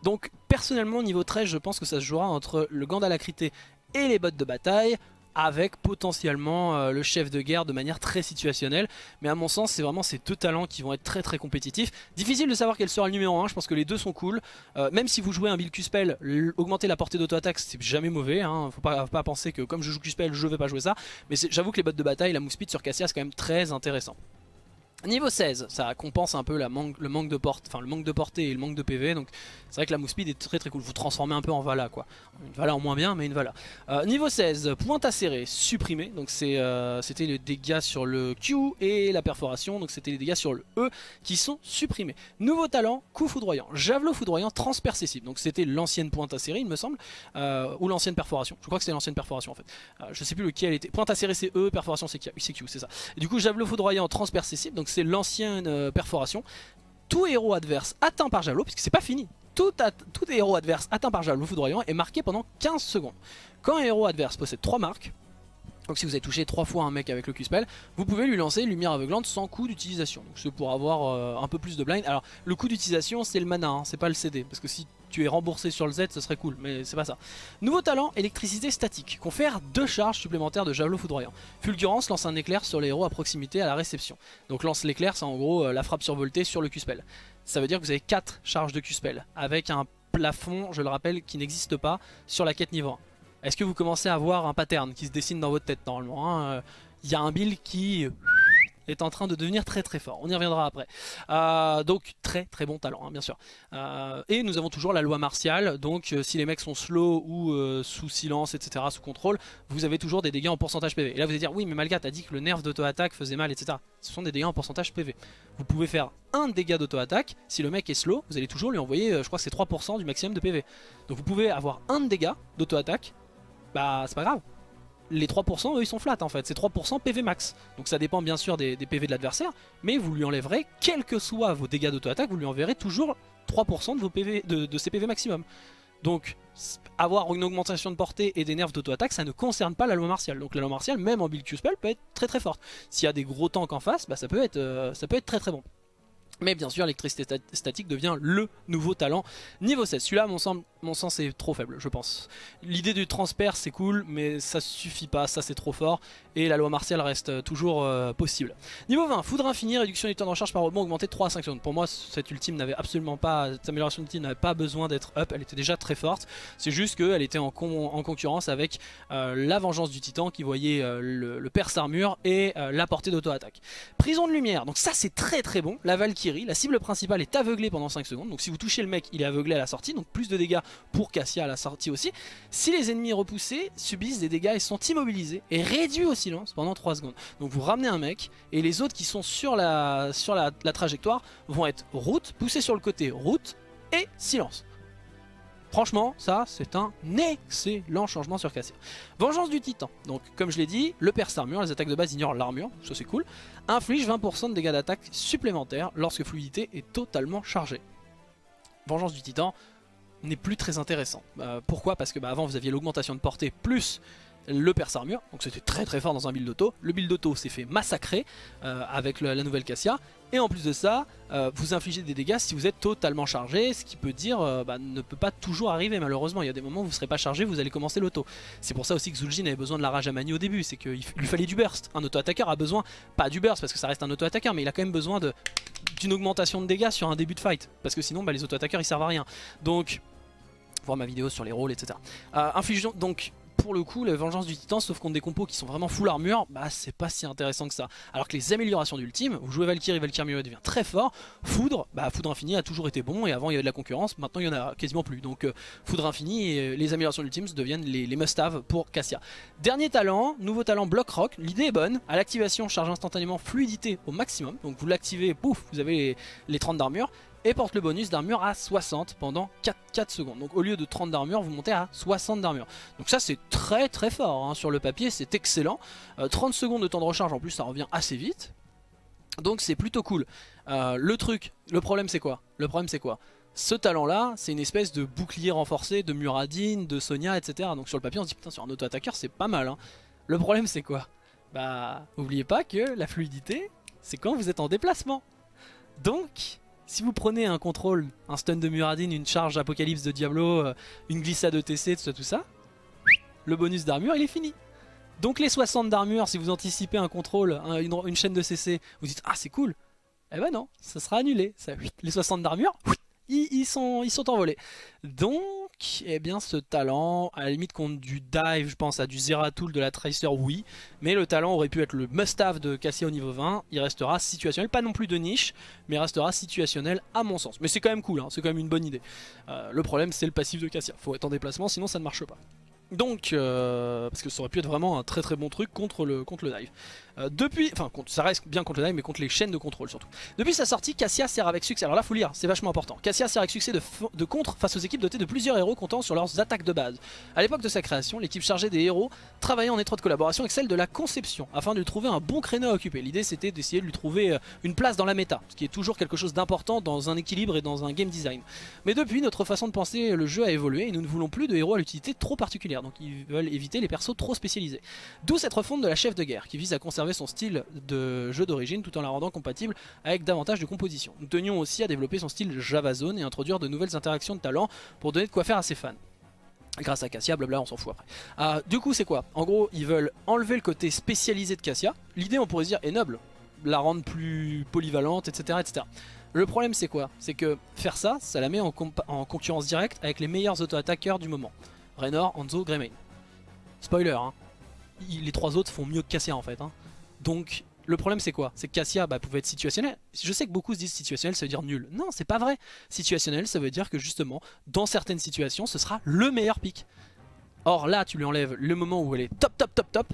donc, personnellement, niveau 13, je pense que ça se jouera entre le Gandalacrité et les bottes de bataille avec potentiellement euh, le chef de guerre de manière très situationnelle. Mais à mon sens, c'est vraiment ces deux talents qui vont être très très compétitifs. Difficile de savoir quel sera le numéro 1, je pense que les deux sont cool. Euh, même si vous jouez un build Q-Spell, augmenter la portée d'auto-attaque, c'est jamais mauvais. Hein. Faut pas, penser que comme je joue Q-Spell, je vais pas jouer ça. Mais j'avoue que les bottes de bataille, la move speed sur Cassia, c'est quand même très intéressant. Niveau 16, ça compense un peu la le, manque de porte, le manque de portée et le manque de PV, donc c'est vrai que la move speed est très très cool, vous transformez un peu en Vala quoi. Une Vala en moins bien, mais une Vala. Euh, niveau 16, pointe acérée, supprimé, donc euh, c'était les dégâts sur le Q et la perforation, donc c'était les dégâts sur le E qui sont supprimés. Nouveau talent, coup foudroyant, javelot foudroyant transpercessible, donc c'était l'ancienne pointe acérée il me semble, euh, ou l'ancienne perforation, je crois que c'était l'ancienne perforation en fait. je sais plus lequel était, pointe acérée c'est E, perforation c'est Q, c'est ça. Du coup javelot foudroyant transperceptible, donc c'est l'ancienne euh, perforation. Tout héros adverse atteint par javelot, puisque c'est pas fini, tout, héros adverse atteint par javelot foudroyant est marqué pendant 15 secondes. Quand un héros adverse possède 3 marques, donc si vous avez touché 3 fois un mec avec le Q-Spell, vous pouvez lui lancer lumière aveuglante sans coût d'utilisation. Donc c'est pour avoir euh, un peu plus de blind. Alors le coût d'utilisation c'est le mana, hein, c'est pas le CD. Parce que si tu es remboursé sur le Z, ce serait cool, mais c'est pas ça. Nouveau talent, électricité statique. Confère deux charges supplémentaires de javelot foudroyant. Fulgurance lance un éclair sur les héros à proximité à la réception. Donc lance l'éclair, c'est en gros euh, la frappe survoltée sur le Q-Spell. Ça veut dire que vous avez 4 charges de Q-Spell, avec un plafond, je le rappelle, qui n'existe pas sur la quête niveau 1. Est-ce que vous commencez à voir un pattern qui se dessine dans votre tête normalement hein, Il y a un build qui est en train de devenir très très fort. On y reviendra après. Euh, donc très très bon talent, hein, bien sûr. Euh, et nous avons toujours la loi martiale. Donc euh, si les mecs sont slow ou sous silence, etc., sous contrôle, vous avez toujours des dégâts en pourcentage PV. Et là vous allez dire, oui mais Malga, t'as dit que le nerf d'auto-attaque faisait mal, etc. Ce sont des dégâts en pourcentage PV. Vous pouvez faire un dégât d'auto-attaque. Si le mec est slow, vous allez toujours lui envoyer, je crois que c'est 3% du maximum de PV. Donc vous pouvez avoir un dégât d'auto-attaque. Bah c'est pas grave les 3% eux ils sont flat en fait, c'est 3% PV max. Donc ça dépend bien sûr des, PV de l'adversaire, mais vous lui enlèverez, quels que soient vos dégâts d'auto-attaque, vous lui enverrez toujours 3% de, vos PV, de, maximum. Donc avoir une augmentation de portée et des nerfs d'auto-attaque ça ne concerne pas la loi martiale. Donc la loi martiale même en build Q-Spell peut être très très forte. S'il y a des gros tanks en face, bah, ça, peut être, euh, très très bon. Mais bien sûr, l'électricité statique devient le nouveau talent niveau 16. Celui-là, mon, mon sens est trop faible, je pense. L'idée du transper, c'est cool, mais ça suffit pas, ça c'est trop fort. Et la loi martiale reste toujours euh, possible. Niveau 20, foudre infini, réduction du temps de recharge par rebond augmenté de 3 à 5 secondes. Pour moi, cette ultime n'avait absolument pas, cette amélioration d'ultime n'avait pas besoin d'être up, elle était déjà très forte. C'est juste qu'elle était en, en, concurrence avec euh, la vengeance du titan qui voyait euh, le, le armure et la portée d'auto-attaque. Prison de lumière, donc ça c'est très très bon. La Valkyrie la cible principale est aveuglée pendant 5 secondes. Donc si vous touchez le mec, il est aveuglé à la sortie. Donc plus de dégâts pour Cassia à la sortie aussi. Si les ennemis repoussés subissent des dégâts et sont immobilisés et réduits au silence pendant 3 secondes. Donc vous ramenez un mec et les autres qui sont sur la, trajectoire vont être route, poussés sur le côté, route et silence. Franchement, ça, c'est un excellent changement sur Cassia. Vengeance du Titan. Donc, comme je l'ai dit, le perce armure, les attaques de base ignorent l'armure, ça c'est cool. Inflige 20% de dégâts d'attaque supplémentaires lorsque fluidité est totalement chargée. Vengeance du Titan n'est plus très intéressant. Euh, pourquoi? Parce que bah, avant vous aviez l'augmentation de portée plus le perce armure, donc c'était très très fort dans un build auto. Le build auto s'est fait massacrer euh, avec la nouvelle Cassia, et en plus de ça, euh, vous infligez des dégâts si vous êtes totalement chargé, ce qui peut dire euh, bah, ne peut pas toujours arriver malheureusement. Il y a des moments où vous ne serez pas chargé, vous allez commencer l'auto. C'est pour ça aussi que Zul'jin avait besoin de la rage à mani au début, c'est qu'il lui fallait du burst. Un auto-attaqueur a besoin, pas du burst parce que ça reste un auto-attaqueur, mais il a quand même besoin d'une augmentation de dégâts sur un début de fight, parce que sinon bah, les auto-attaqueurs ils servent à rien. Donc voir ma vidéo sur les rôles, etc. Euh, donc pour le coup, la vengeance du titan, sauf contre des compos qui sont vraiment full armure, bah c'est pas si intéressant que ça. Alors que les améliorations d'ultime, vous jouez Valkyrie, Valkyrie Mio devient très fort. Foudre, bah Foudre Infini a toujours été bon et avant il y avait de la concurrence, maintenant il y en a quasiment plus. Donc euh, Foudre Infini et euh, les améliorations d'ultime deviennent les, must-have pour Cassia. Dernier talent, nouveau talent Block Rock, l'idée est bonne. À l'activation, charge instantanément fluidité au maximum. Donc vous l'activez, pouf, vous avez les, les 30 d'armure et porte le bonus d'armure à 60 pendant 4, secondes. Donc au lieu de 30 d'armure, vous montez à 60 d'armure. Donc ça c'est très très fort, hein. sur le papier c'est excellent. 30 euh, secondes de temps de recharge en plus ça revient assez vite. Donc c'est plutôt cool. Euh, le truc, le problème c'est quoi? Le problème c'est quoi? Ce talent là c'est une espèce de bouclier renforcé de Muradin, de Sonia etc. Donc sur le papier on se dit putain sur un auto-attaqueur c'est pas mal hein. Le problème c'est quoi? Bah oubliez pas que la fluidité c'est quand vous êtes en déplacement. Donc si vous prenez un contrôle, un stun de Muradin, une charge apocalypse de Diablo, euh, une glissade ETC, tout ça, tout ça, le bonus d'armure il est fini. Donc les 60 d'armure, si vous anticipez un contrôle, une, chaîne de CC, vous dites ah c'est cool. Eh ben non, ça sera annulé. Ça, les 60 d'armure, ils, sont, ils sont envolés. Donc eh bien ce talent, à la limite contre du dive, je pense à du Zeratul de la Tracer, oui. Mais le talent aurait pu être le must-have de Cassia au niveau 20. Il restera situationnel, pas non plus de niche, mais restera situationnel à mon sens. Mais c'est quand même cool, hein, c'est quand même une bonne idée. Euh, le problème c'est le passif de Cassia. Faut être en déplacement, sinon ça ne marche pas. Donc, euh, parce que ça aurait pu être vraiment un très très bon truc contre le, contre le dive. Euh, depuis, enfin ça reste bien contre le mais contre les chaînes de contrôle surtout. Depuis sa sortie, Cassia sert avec succès, alors là faut lire, c'est vachement important. Cassia sert avec succès de, de, contre face aux équipes dotées de plusieurs héros comptant sur leurs attaques de base. A l'époque de sa création, l'équipe chargée des héros travaillait en étroite collaboration avec celle de la conception afin de lui trouver un bon créneau à occuper. L'idée c'était d'essayer de lui trouver euh, une place dans la méta, ce qui est toujours quelque chose d'important dans un équilibre et dans un game design. Mais depuis, notre façon de penser le jeu a évolué et nous ne voulons plus de héros à l'utilité trop particulière, donc ils veulent éviter les persos trop spécialisés. D'où cette refonte de la chef de guerre qui vise à conserver son style de jeu d'origine tout en la rendant compatible avec davantage de composition. Nous tenions aussi à développer son style Java Zone et introduire de nouvelles interactions de talent pour donner de quoi faire à ses fans. Grâce à Cassia, blabla, on s'en fout après. Ah, du coup, c'est quoi? En gros, ils veulent enlever le côté spécialisé de Cassia. L'idée, on pourrait dire, est noble. La rendre plus polyvalente, etc. etc. Le problème, c'est quoi? C'est que faire ça, ça la met en, en concurrence directe avec les meilleurs auto-attaqueurs du moment. Raynor, Hanzo, Greymane. Spoiler, hein. les trois autres font mieux que Cassia en fait. Hein. Donc le problème c'est quoi? C'est que Cassia bah, pouvait être situationnel. Je sais que beaucoup se disent situationnel ça veut dire nul. Non c'est pas vrai. Situationnel ça veut dire que justement dans certaines situations ce sera le meilleur pick. Or là tu lui enlèves le moment où elle est top top top top.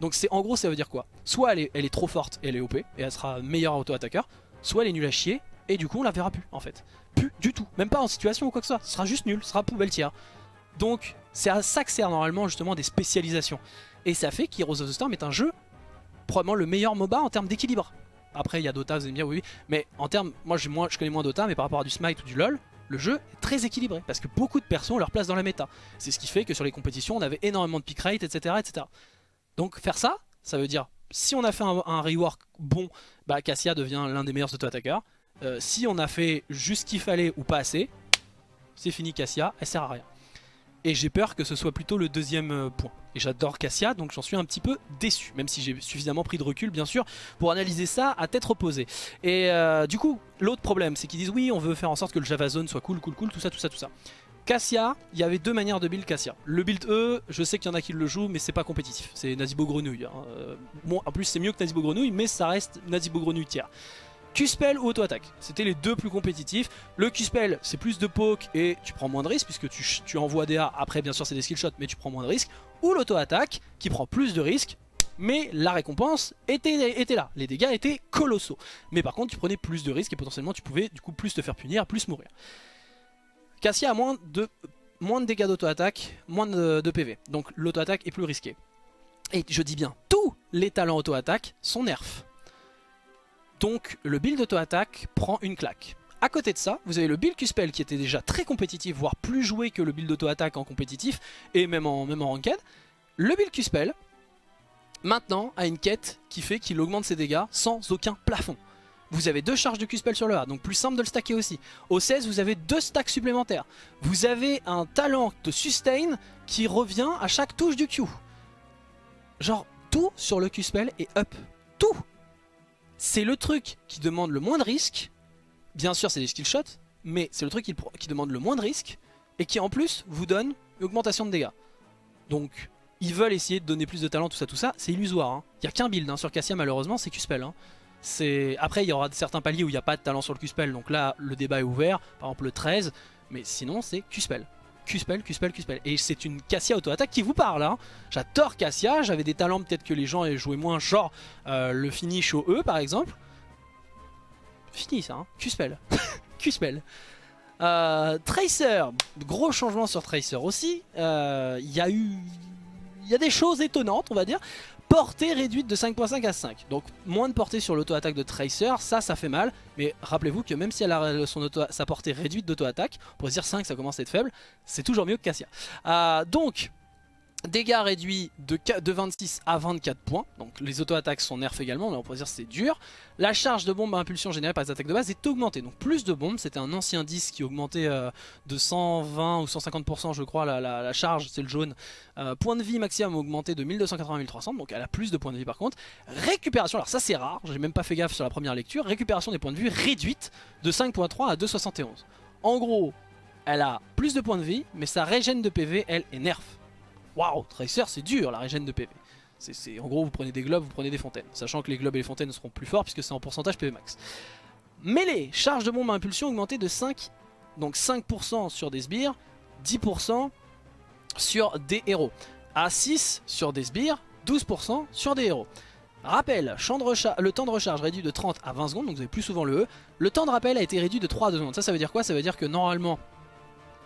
Donc en gros ça veut dire quoi? Soit elle est, elle est trop forte et elle est OP et elle sera meilleure auto-attaqueur. Soit elle est nulle à chier et du coup on la verra plus en fait. Plus du tout. Même pas en situation ou quoi que ce soit. Ce sera juste nul. Ce sera poubelle tiers. Donc c'est à ça que sert normalement justement des spécialisations. Et ça fait qu'Heroes of the Storm est un jeu probablement le meilleur MOBA en termes d'équilibre. Après il y a Dota, vous allez me dire oui, oui. Mais en termes, moi, je connais moins Dota, mais par rapport à du Smite ou du LoL, le jeu est très équilibré. Parce que beaucoup de persos ont leur place dans la méta. C'est ce qui fait que sur les compétitions on avait énormément de pick rate, etc. etc. Donc faire ça, ça veut dire si on a fait un, rework bon, bah Cassia devient l'un des meilleurs auto-attaqueurs. Euh, si on a fait juste ce qu'il fallait ou pas assez, c'est fini Cassia, elle sert à rien. Et j'ai peur que ce soit plutôt le deuxième euh, point. Et j'adore Cassia, donc j'en suis un petit peu déçu. Même si j'ai suffisamment pris de recul, bien sûr, pour analyser ça à tête reposée. Et euh, du coup, l'autre problème, c'est qu'ils disent oui, on veut faire en sorte que le Java Zone soit cool, cool, cool, tout ça, tout ça, tout ça. Cassia, il y avait deux manières de build Cassia. Le build E, je sais qu'il y en a qui le jouent, mais c'est pas compétitif. C'est Nazibo Grenouille. Hein. Euh, bon, en plus, c'est mieux que Nazibo Grenouille, mais ça reste Nazibo Grenouille tiers. Q-Spell ou auto-attaque. C'était les deux plus compétitifs. Le Q-Spell, c'est plus de poke et tu prends moins de risques puisque tu, tu envoies DA. Après, bien sûr, c'est des skill shots, mais tu prends moins de risques. Ou l'auto-attaque qui prend plus de risques. Mais la récompense était, était là. Les dégâts étaient colossaux. Mais par contre, tu prenais plus de risques et potentiellement, tu pouvais du coup plus te faire punir, plus mourir. Cassia a moins de, moins de dégâts d'auto-attaque, moins de, de PV. Donc l'auto-attaque est plus risquée. Et je dis bien, tous les talents auto-attaque sont nerfs. Donc le build auto-attaque prend une claque. A côté de ça, vous avez le build Q-Spell qui était déjà très compétitif, voire plus joué que le build auto-attaque en compétitif, et même en, même en ranked. Le build Q-Spell, maintenant, a une quête qui fait qu'il augmente ses dégâts sans aucun plafond. Vous avez deux charges de Q-Spell sur le A, donc plus simple de le stacker aussi. Au 16, vous avez deux stacks supplémentaires. Vous avez un talent de sustain qui revient à chaque touche du Q. Genre, tout sur le Q-Spell est up. Tout c'est le truc qui demande le moins de risque. Bien sûr, c'est des skill shots, mais c'est le truc qui, demande le moins de risque et qui en plus vous donne une augmentation de dégâts. Donc, ils veulent essayer de donner plus de talent, tout ça, tout ça. C'est illusoire. Hein. Il n'y a qu'un build hein. sur Cassia, malheureusement, c'est Q-Spell. Hein. Après, il y aura certains paliers où il n'y a pas de talent sur le Q-Spell, donc là, le débat est ouvert. Par exemple, le 13, mais sinon, c'est Q-Spell. Q-Spell, Q-Spell, Q-Spell. Et c'est une Cassia auto-attaque qui vous parle. Hein. J'adore Cassia, j'avais des talents peut-être que les gens aient joué moins, genre euh, le finish au E par exemple. Fini ça, hein. Q-Spell. Q-Spell. Euh, Tracer, gros changement sur Tracer aussi. Euh, il y a eu... Il y a des choses étonnantes on va dire portée réduite de 5.5 à 5. Donc moins de portée sur l'auto-attaque de Tracer, ça, ça fait mal. Mais rappelez-vous que même si elle a auto sa portée réduite d'auto-attaque, pour dire 5 ça commence à être faible, c'est toujours mieux que Cassia. Euh, donc Dégâts réduits de, 26 à 24 points, donc les auto-attaques sont nerfs également, mais on pourrait dire c'est dur. La charge de bombe à impulsion générée par les attaques de base est augmentée, donc plus de bombes, c'était un ancien 10 qui augmentait euh, de 120 ou 150% je crois, la, charge, c'est le jaune. Euh, point de vie maximum augmenté de 1280 à 1300, donc elle a plus de points de vie par contre. Récupération, alors ça c'est rare, j'ai même pas fait gaffe sur la première lecture, récupération des points de vue réduite de 5.3 à 2.71. En gros, elle a plus de points de vie, mais sa régène de PV, elle, est nerf. Waouh, Tracer, c'est dur la régène de PV. En gros, vous prenez des globes, vous prenez des fontaines. Sachant que les globes et les fontaines seront plus forts puisque c'est en pourcentage PV max. Mêlée, charge de bombe à impulsion augmentée de 5, donc 5% sur des sbires, 10% sur des héros. À 6 sur des sbires, 12% sur des héros. Rappel, champ de le temps de recharge réduit de 30 à 20 secondes, donc vous avez plus souvent le E. Le temps de rappel a été réduit de 3 à 2 secondes. Ça, ça veut dire quoi? Ça veut dire que normalement,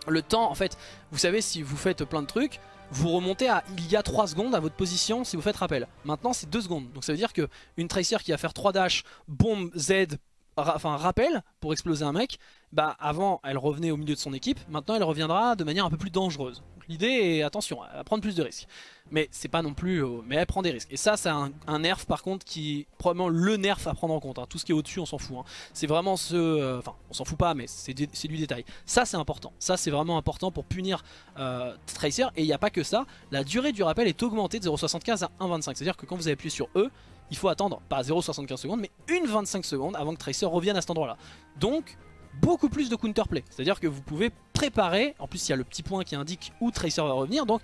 le temps, en fait, vous savez, si vous faites plein de trucs, vous remontez à il y a 3 secondes à votre position si vous faites rappel. Maintenant, c'est 2 secondes. Donc ça veut dire que une Tracer qui va faire 3 dash, bombe, Z, enfin rappel pour exploser un mec, bah avant elle revenait au milieu de son équipe, maintenant elle reviendra de manière un peu plus dangereuse. L'idée est, attention, à prendre plus de risques. Mais c'est pas non plus... Euh, mais elle prend des risques. Et ça, c'est un, nerf par contre qui probablement le nerf à prendre en compte. Hein. Tout ce qui est au-dessus, on s'en fout. Hein. C'est vraiment ce... Euh, enfin, on s'en fout pas, mais c'est du détail. Ça, c'est important. Ça, c'est vraiment important pour punir euh, Tracer. Et il n'y a pas que ça. La durée du rappel est augmentée de 0.75 à 1.25. C'est-à-dire que quand vous appuyez sur E, il faut attendre, pas 0.75 secondes, mais une 25 secondes avant que Tracer revienne à cet endroit-là. Donc, beaucoup plus de counterplay. C'est-à-dire que vous pouvez préparer, en plus il y a le petit point qui indique où Tracer va revenir, donc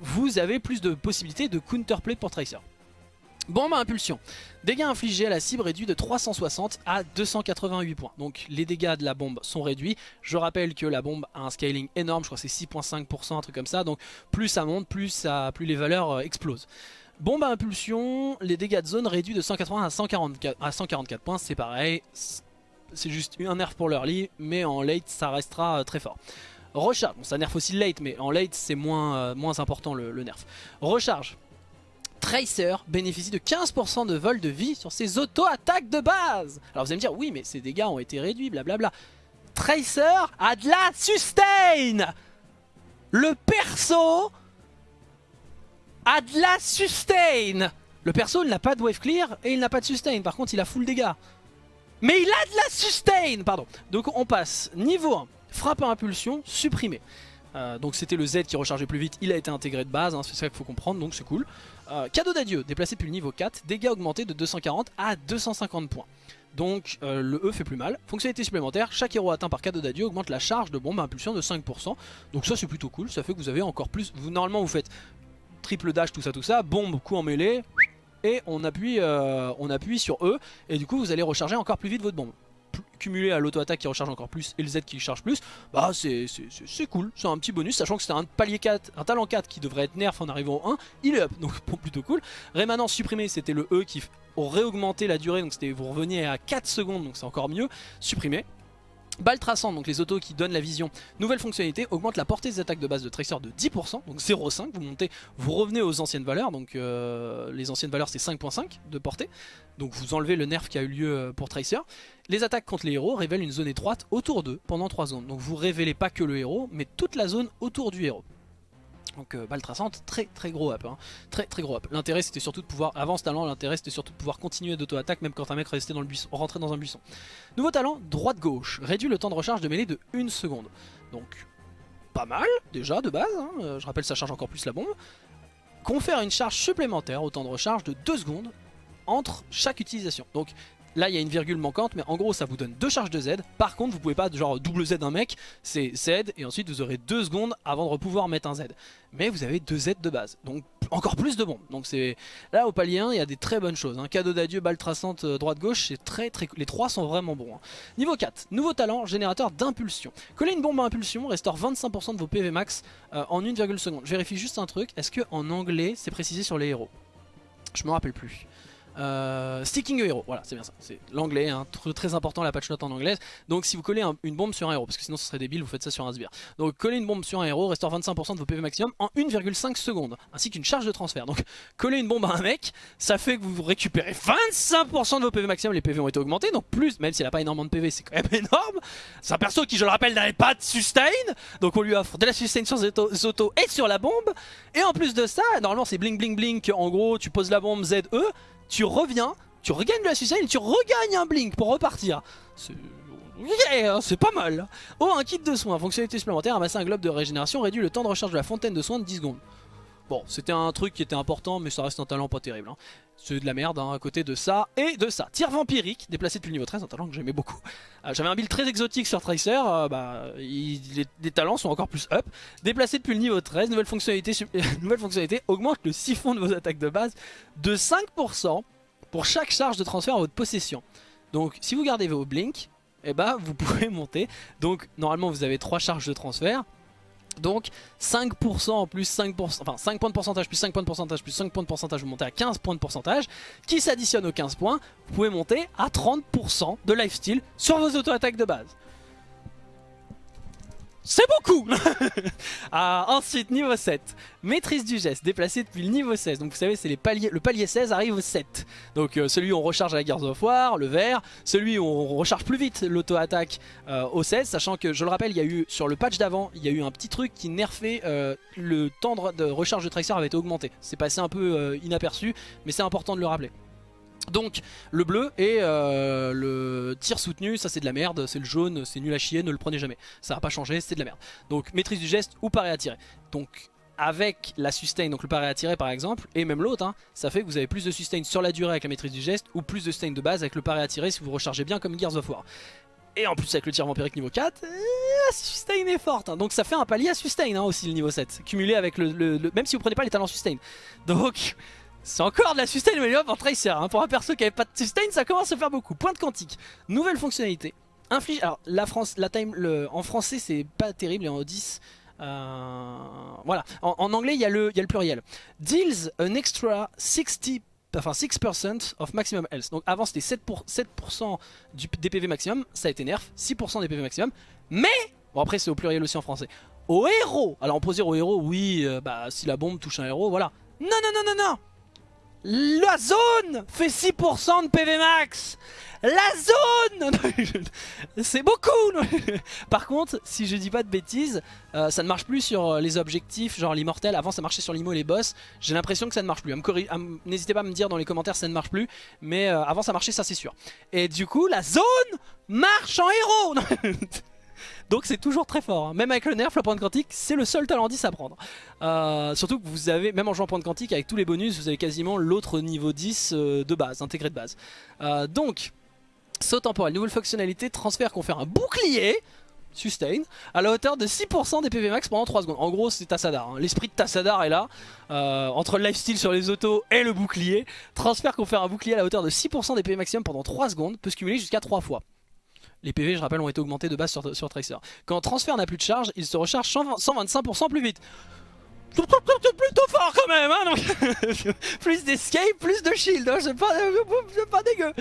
vous avez plus de possibilités de counterplay pour Tracer. Bombe à impulsion. Dégâts infligés à la cible réduits de 360 à 288 points. Donc les dégâts de la bombe sont réduits. Je rappelle que la bombe a un scaling énorme, je crois que c'est 6.5%, un truc comme ça. Donc plus ça monte, plus, les valeurs euh, explosent. Bombe à impulsion, les dégâts de zone réduits de 180 à 144, à 144 points, c'est pareil c'est juste un nerf pour l'early, mais en late ça restera euh, très fort. Recharge, bon ça nerf aussi late, mais en late c'est moins, euh, moins important le, nerf. Recharge. Tracer bénéficie de 15% de vol de vie sur ses auto-attaques de base. Alors vous allez me dire, oui mais ses dégâts ont été réduits, blablabla. Tracer a de la sustain Le perso a de la sustain Le perso n'a pas de wave clear et il n'a pas de sustain, par contre il a full dégâts. Mais il a de la sustain Pardon. Donc on passe niveau 1, frappe à impulsion, supprimé. Euh, donc c'était le Z qui rechargeait plus vite, il a été intégré de base, hein, c'est ça qu'il faut comprendre, donc c'est cool. Euh, cadeau d'adieu, déplacé depuis le niveau 4, dégâts augmentés de 240 à 250 points. Donc euh, le E fait plus mal. Fonctionnalité supplémentaire, chaque héros atteint par cadeau d'adieu augmente la charge de bombe à impulsion de 5%. Donc ça c'est plutôt cool, ça fait que vous avez encore plus... Vous, normalement vous faites triple dash, tout ça, tout ça, bombe, coup en mêlée, et on appuie, euh, on appuie sur E et du coup vous allez recharger encore plus vite votre bombe cumulé à l'auto-attaque qui recharge encore plus et le Z qui charge plus, bah c'est cool, c'est un petit bonus, sachant que c'était un palier 4, un talent 4 qui devrait être nerf en arrivant au 1, il est up, donc plutôt cool. Rémanent supprimé, c'était le E qui aurait augmenté la durée, donc vous reveniez à 4 secondes, donc c'est encore mieux, supprimé. Balle traçante, donc les autos qui donnent la vision. Nouvelle fonctionnalité, augmente la portée des attaques de base de Tracer de 10%, donc 0,5, vous montez, vous revenez aux anciennes valeurs, donc euh, les anciennes valeurs c'est 5.5 de portée, donc vous enlevez le nerf qui a eu lieu euh, pour Tracer. Les attaques contre les héros révèlent une zone étroite autour d'eux pendant 3 zones, donc vous révélez pas que le héros, mais toute la zone autour du héros. Donc euh, balle traçante, très très gros up, hein. très très gros up. L'intérêt c'était surtout de pouvoir, avant ce talent, l'intérêt c'était surtout de pouvoir continuer d'auto-attaque même quand un mec restait dans le buisson, rentrait dans un buisson. Nouveau talent, droite-gauche, réduit le temps de recharge de mêlée de 1 seconde. Donc pas mal déjà de base, hein. euh, je rappelle ça charge encore plus la bombe. Confère une charge supplémentaire au temps de recharge de 2 secondes entre chaque utilisation. Donc Là, il y a une virgule manquante, mais en gros, ça vous donne deux charges de Z. Par contre, vous pouvez pas, genre, double Z d'un mec, c'est Z, et ensuite vous aurez deux secondes avant de pouvoir mettre un Z. Mais vous avez deux Z de base, donc encore plus de bombes. Donc c'est là, au palier 1, il y a des très bonnes choses. Hein. cadeau d'adieu, balle traçante, euh, droite-gauche, c'est très très... Les trois sont vraiment bons. Hein. Niveau 4, nouveau talent, générateur d'impulsion. Coller une bombe à impulsion restaure 25% de vos PV max euh, en 1,2 seconde. Je vérifie juste un truc, est-ce que en anglais, c'est précisé sur les héros? Je me rappelle plus. Euh, sticking a hero, voilà c'est bien ça, c'est l'anglais, hein, très important la patch note en anglais. Donc si vous collez une bombe sur un héros, parce que sinon ce serait débile, vous faites ça sur un sbire. Donc coller une bombe sur un héros restaure 25% de vos PV maximum en 1,5 secondes, ainsi qu'une charge de transfert. Donc coller une bombe à un mec, ça fait que vous récupérez 25% de vos PV maximum, les PV ont été augmentés, donc plus, même s'il n'a pas énormément de PV, c'est quand même énorme. C'est un perso qui, je le rappelle, n'avait pas de sustain, donc on lui offre de la sustain sur les autos et sur la bombe. Et en plus de ça, normalement c'est bling bling blink, en gros tu poses la bombe ZE, tu reviens, tu regagnes de la sustain et tu regagnes un blink pour repartir. C'est hein, c'est pas mal. Oh, un kit de soins, fonctionnalité supplémentaire, amasser un globe de régénération réduit le temps de recharge de la fontaine de soins de 10 secondes. Bon, c'était un truc qui était important, mais ça reste un talent pas terrible. Hein. C'est de la merde hein, à côté de ça et de ça. Tir vampirique, déplacé depuis le niveau 13, un talent que j'aimais beaucoup. Euh, j'avais un build très exotique sur Tracer, euh, bah, les, talents sont encore plus up. Déplacé depuis le niveau 13, nouvelle fonctionnalité, nouvelle fonctionnalité augmente le siphon de vos attaques de base de 5% pour chaque charge de transfert à votre possession. Donc si vous gardez vos blinks, eh bah, vous pouvez monter. Donc normalement vous avez 3 charges de transfert. Donc 5% plus 5%, enfin 5 points de pourcentage plus 5 points de pourcentage plus 5 points de pourcentage, vous montez à 15 points de pourcentage, qui s'additionne aux 15 points, vous pouvez monter à 30% de lifesteal sur vos auto-attaques de base. C'est beaucoup ah, Ensuite, niveau 7. Maîtrise du geste, déplacé depuis le niveau 16. Donc vous savez, c'est les paliers. Le palier 16 arrive au 7. Donc euh, celui où on recharge la Gears of War, le vert. Celui où on recharge plus vite l'auto-attaque euh, au 16. Sachant que, je le rappelle, il y a eu sur le patch d'avant, il y a eu un petit truc qui nerfait euh, le temps de recharge de Tracer avait été augmenté. C'est passé un peu inaperçu, mais c'est important de le rappeler. Donc le bleu et euh, le tir soutenu, ça c'est de la merde, c'est le jaune, c'est nul à chier, ne le prenez jamais. Ça va pas changer, c'est de la merde. Donc maîtrise du geste ou paré à tirer. Donc avec la sustain, donc le paré à tirer par exemple, et même l'autre, hein, ça fait que vous avez plus de sustain sur la durée avec la maîtrise du geste ou plus de sustain de base avec le paré à tirer si vous rechargez bien comme Gears of War. Et en plus avec le tir vampirique niveau 4, la sustain est forte. Hein. Donc ça fait un palier à sustain hein, aussi le niveau 7. Cumulé avec le, le, Même si vous prenez pas les talents sustain. Donc c'est encore de la sustain mais pour Tracer. Hein. Pour un perso qui avait pas de sustain, ça commence à faire beaucoup. Pointe quantique. Nouvelle fonctionnalité. Inflige. Alors, la France, la time, le, en français, c'est pas terrible et en 10. Euh, voilà. En, anglais, il y, a le, y a le pluriel. Deals an extra 60 enfin 6% of maximum health. Donc avant c'était 7%, pour, 7 du, des maximum, ça a été nerf, 6% des PV maximum. Mais, bon après c'est au pluriel aussi en français, au héros. Alors on peut dire au héros, oui, euh, bah si la bombe touche un héros, voilà. Non, non, non, non, non la zone fait 6% de PV max La zone C'est beaucoup Par contre, si je dis pas de bêtises, euh, ça ne marche plus sur euh, les objectifs, genre l'immortel. Avant ça marchait sur l'imo et les boss. J'ai l'impression que ça ne marche plus. N'hésitez pas à me dire dans les commentaires si ça ne marche plus. Mais euh, avant ça marchait, ça c'est sûr. Et du coup, la zone marche en héros Donc c'est toujours très fort. Hein. Même avec le nerf, la pointe quantique, c'est le seul talent 10 à prendre. Euh, surtout que vous avez, même en jouant pointe quantique, avec tous les bonus, vous avez quasiment l'autre niveau 10 euh, de base, intégré de base. Euh, donc, saut temporel, nouvelle fonctionnalité, transfert confère un bouclier sustain à la hauteur de 6% des PV max pendant 3 secondes. En gros c'est Tassadar, hein. l'esprit de Tassadar est là, entre le lifesteal sur les autos et le bouclier. Transfert confère un bouclier à la hauteur de 6% des PV maximum pendant 3 secondes, peut se cumuler jusqu'à 3 fois. Les PV, je rappelle, ont été augmentés de base sur, sur Tracer. Quand transfert n'a plus de charge, il se recharge 125% plus vite. Plutôt fort quand même, hein Plus d'escape, plus de shield, hein, c'est pas, pas, dégueu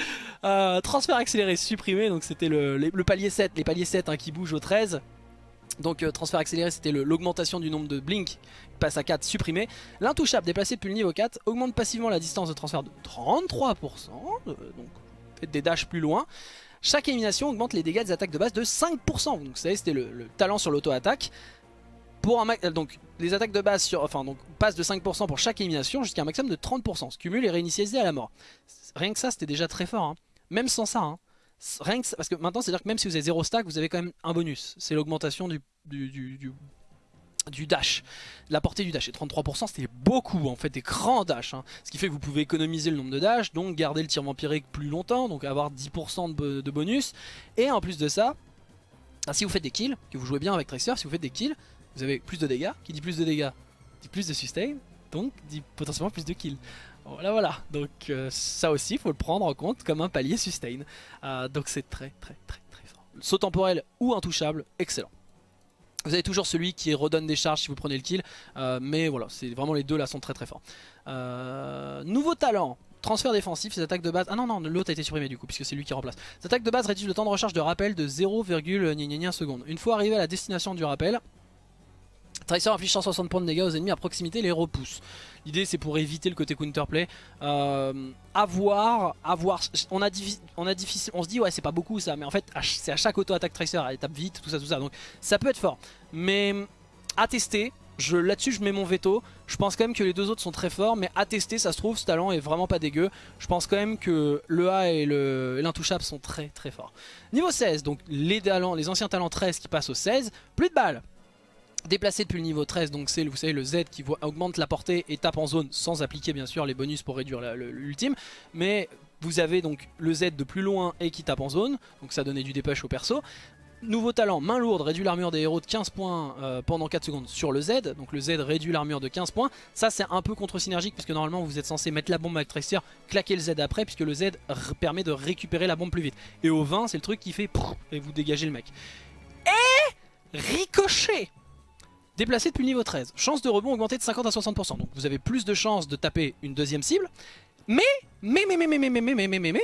euh, Transfert accéléré supprimé, donc c'était le, palier 7, les paliers 7 hein, qui bougent au 13. Donc euh, transfert accéléré c'était l'augmentation du nombre de blink passe à 4 supprimé. L'intouchable déplacé depuis le niveau 4 augmente passivement la distance de transfert de 33%, euh, donc faites des dashs plus loin. Chaque élimination augmente les dégâts des attaques de base de 5%. Donc vous savez, c'était le, talent sur l'auto-attaque. Pour euh, donc les attaques de base sur, enfin, donc, passent de 5% pour chaque élimination jusqu'à un maximum de 30%. Ce cumule est réinitialisé à la mort. Rien que ça, c'était déjà très fort. Hein. Même sans ça. Hein. Rien que parce que maintenant, c'est-à-dire que même si vous avez 0 stack, vous avez quand même un bonus. C'est l'augmentation du dash, la portée du dash. Et 33% c'était beaucoup en fait, des grands dash. Hein. Ce qui fait que vous pouvez économiser le nombre de dash, donc garder le tir vampirique plus longtemps, donc avoir 10% de, bonus. Et en plus de ça, ah, si vous faites des kills, que vous jouez bien avec Tracer, si vous faites des kills, vous avez plus de dégâts. Qui dit plus de dégâts dit plus de sustain, donc dit potentiellement plus de kills. Voilà voilà, donc euh, ça aussi il faut le prendre en compte comme un palier sustain. Euh, donc c'est très très très très fort. Saut temporel ou intouchable, excellent. Vous avez toujours celui qui redonne des charges si vous prenez le kill. Euh, mais voilà, c'est vraiment les deux là sont très très forts. Euh, nouveau talent. Transfert défensif, ses attaques de base... Ah non, non, l'autre a été supprimé du coup, puisque c'est lui qui remplace. Ses attaques de base réduisent le temps de recharge de rappel de 0,1 seconde. Une fois arrivé à la destination du rappel, Tracer inflige 160 points de dégâts aux ennemis à proximité et les repousse. L'idée c'est pour éviter le côté counterplay. Euh, avoir, avoir, on a, on difficile, on se dit ouais c'est pas beaucoup ça, mais en fait c'est à chaque auto-attaque Tracer, elle tape vite, tout ça, tout ça. Donc ça peut être fort. Mais à tester, là-dessus je mets mon veto. Je pense quand même que les deux autres sont très forts, mais à tester ça se trouve ce talent est vraiment pas dégueu. Je pense quand même que le A et l'intouchable sont très très forts. Niveau 16, donc les, talents, les anciens talents 13 qui passent au 16, plus de balles. Déplacé depuis le niveau 13, donc c'est vous savez le Z qui augmente la portée et tape en zone sans appliquer bien sûr les bonus pour réduire l'ultime. Mais vous avez donc le Z de plus loin et qui tape en zone, donc ça donnait du dépêche au perso. Nouveau talent, main lourde, réduit l'armure des héros de 15 points euh, pendant 4 secondes sur le Z. Donc le Z réduit l'armure de 15 points. Ça c'est un peu contre-synergique puisque normalement vous êtes censé mettre la bombe avec Tracer, claquer le Z après puisque le Z permet de récupérer la bombe plus vite. Et au 20 c'est le truc qui fait et vous dégagez le mec. Et ricochet Déplacé depuis le niveau 13. Chance de rebond augmentée de 50 à 60%. Donc vous avez plus de chances de taper une deuxième cible. Mais, mais, mais, mais, mais, mais, mais, mais, mais, mais, mais, mais,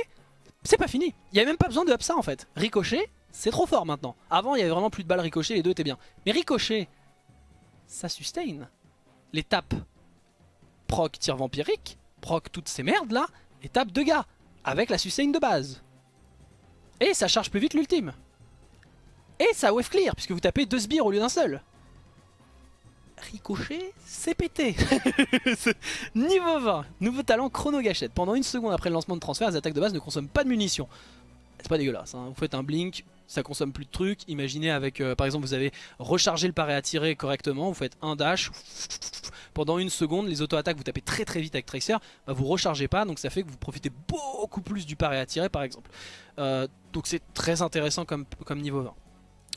c'est pas fini. Il n'y a même pas besoin de up ça en fait. Ricochet, c'est trop fort maintenant. Avant, il y avait vraiment plus de balles ricochet, les deux étaient bien. Mais ricochet, ça sustain. Les tapes proc tir vampirique, proc toutes ces merdes là, et tape de gars, avec la sustain de base. Et ça charge plus vite l'ultime. Et ça wave clear, puisque vous tapez deux sbires au lieu d'un seul. Ricochet, c'est pété Niveau 20, nouveau talent chrono gâchette. Pendant une seconde après le lancement de transfert, les attaques de base ne consomment pas de munitions. C'est pas dégueulasse, hein. vous faites un blink, ça consomme plus de trucs. Imaginez avec, euh, par exemple, vous avez rechargé le paré à tirer correctement, vous faites un dash, pendant une seconde, les auto-attaques, vous tapez très très vite avec Tracer, bah, vous rechargez pas, donc ça fait que vous profitez beaucoup plus du paré à tirer par exemple. Euh, donc c'est très intéressant comme, comme niveau 20.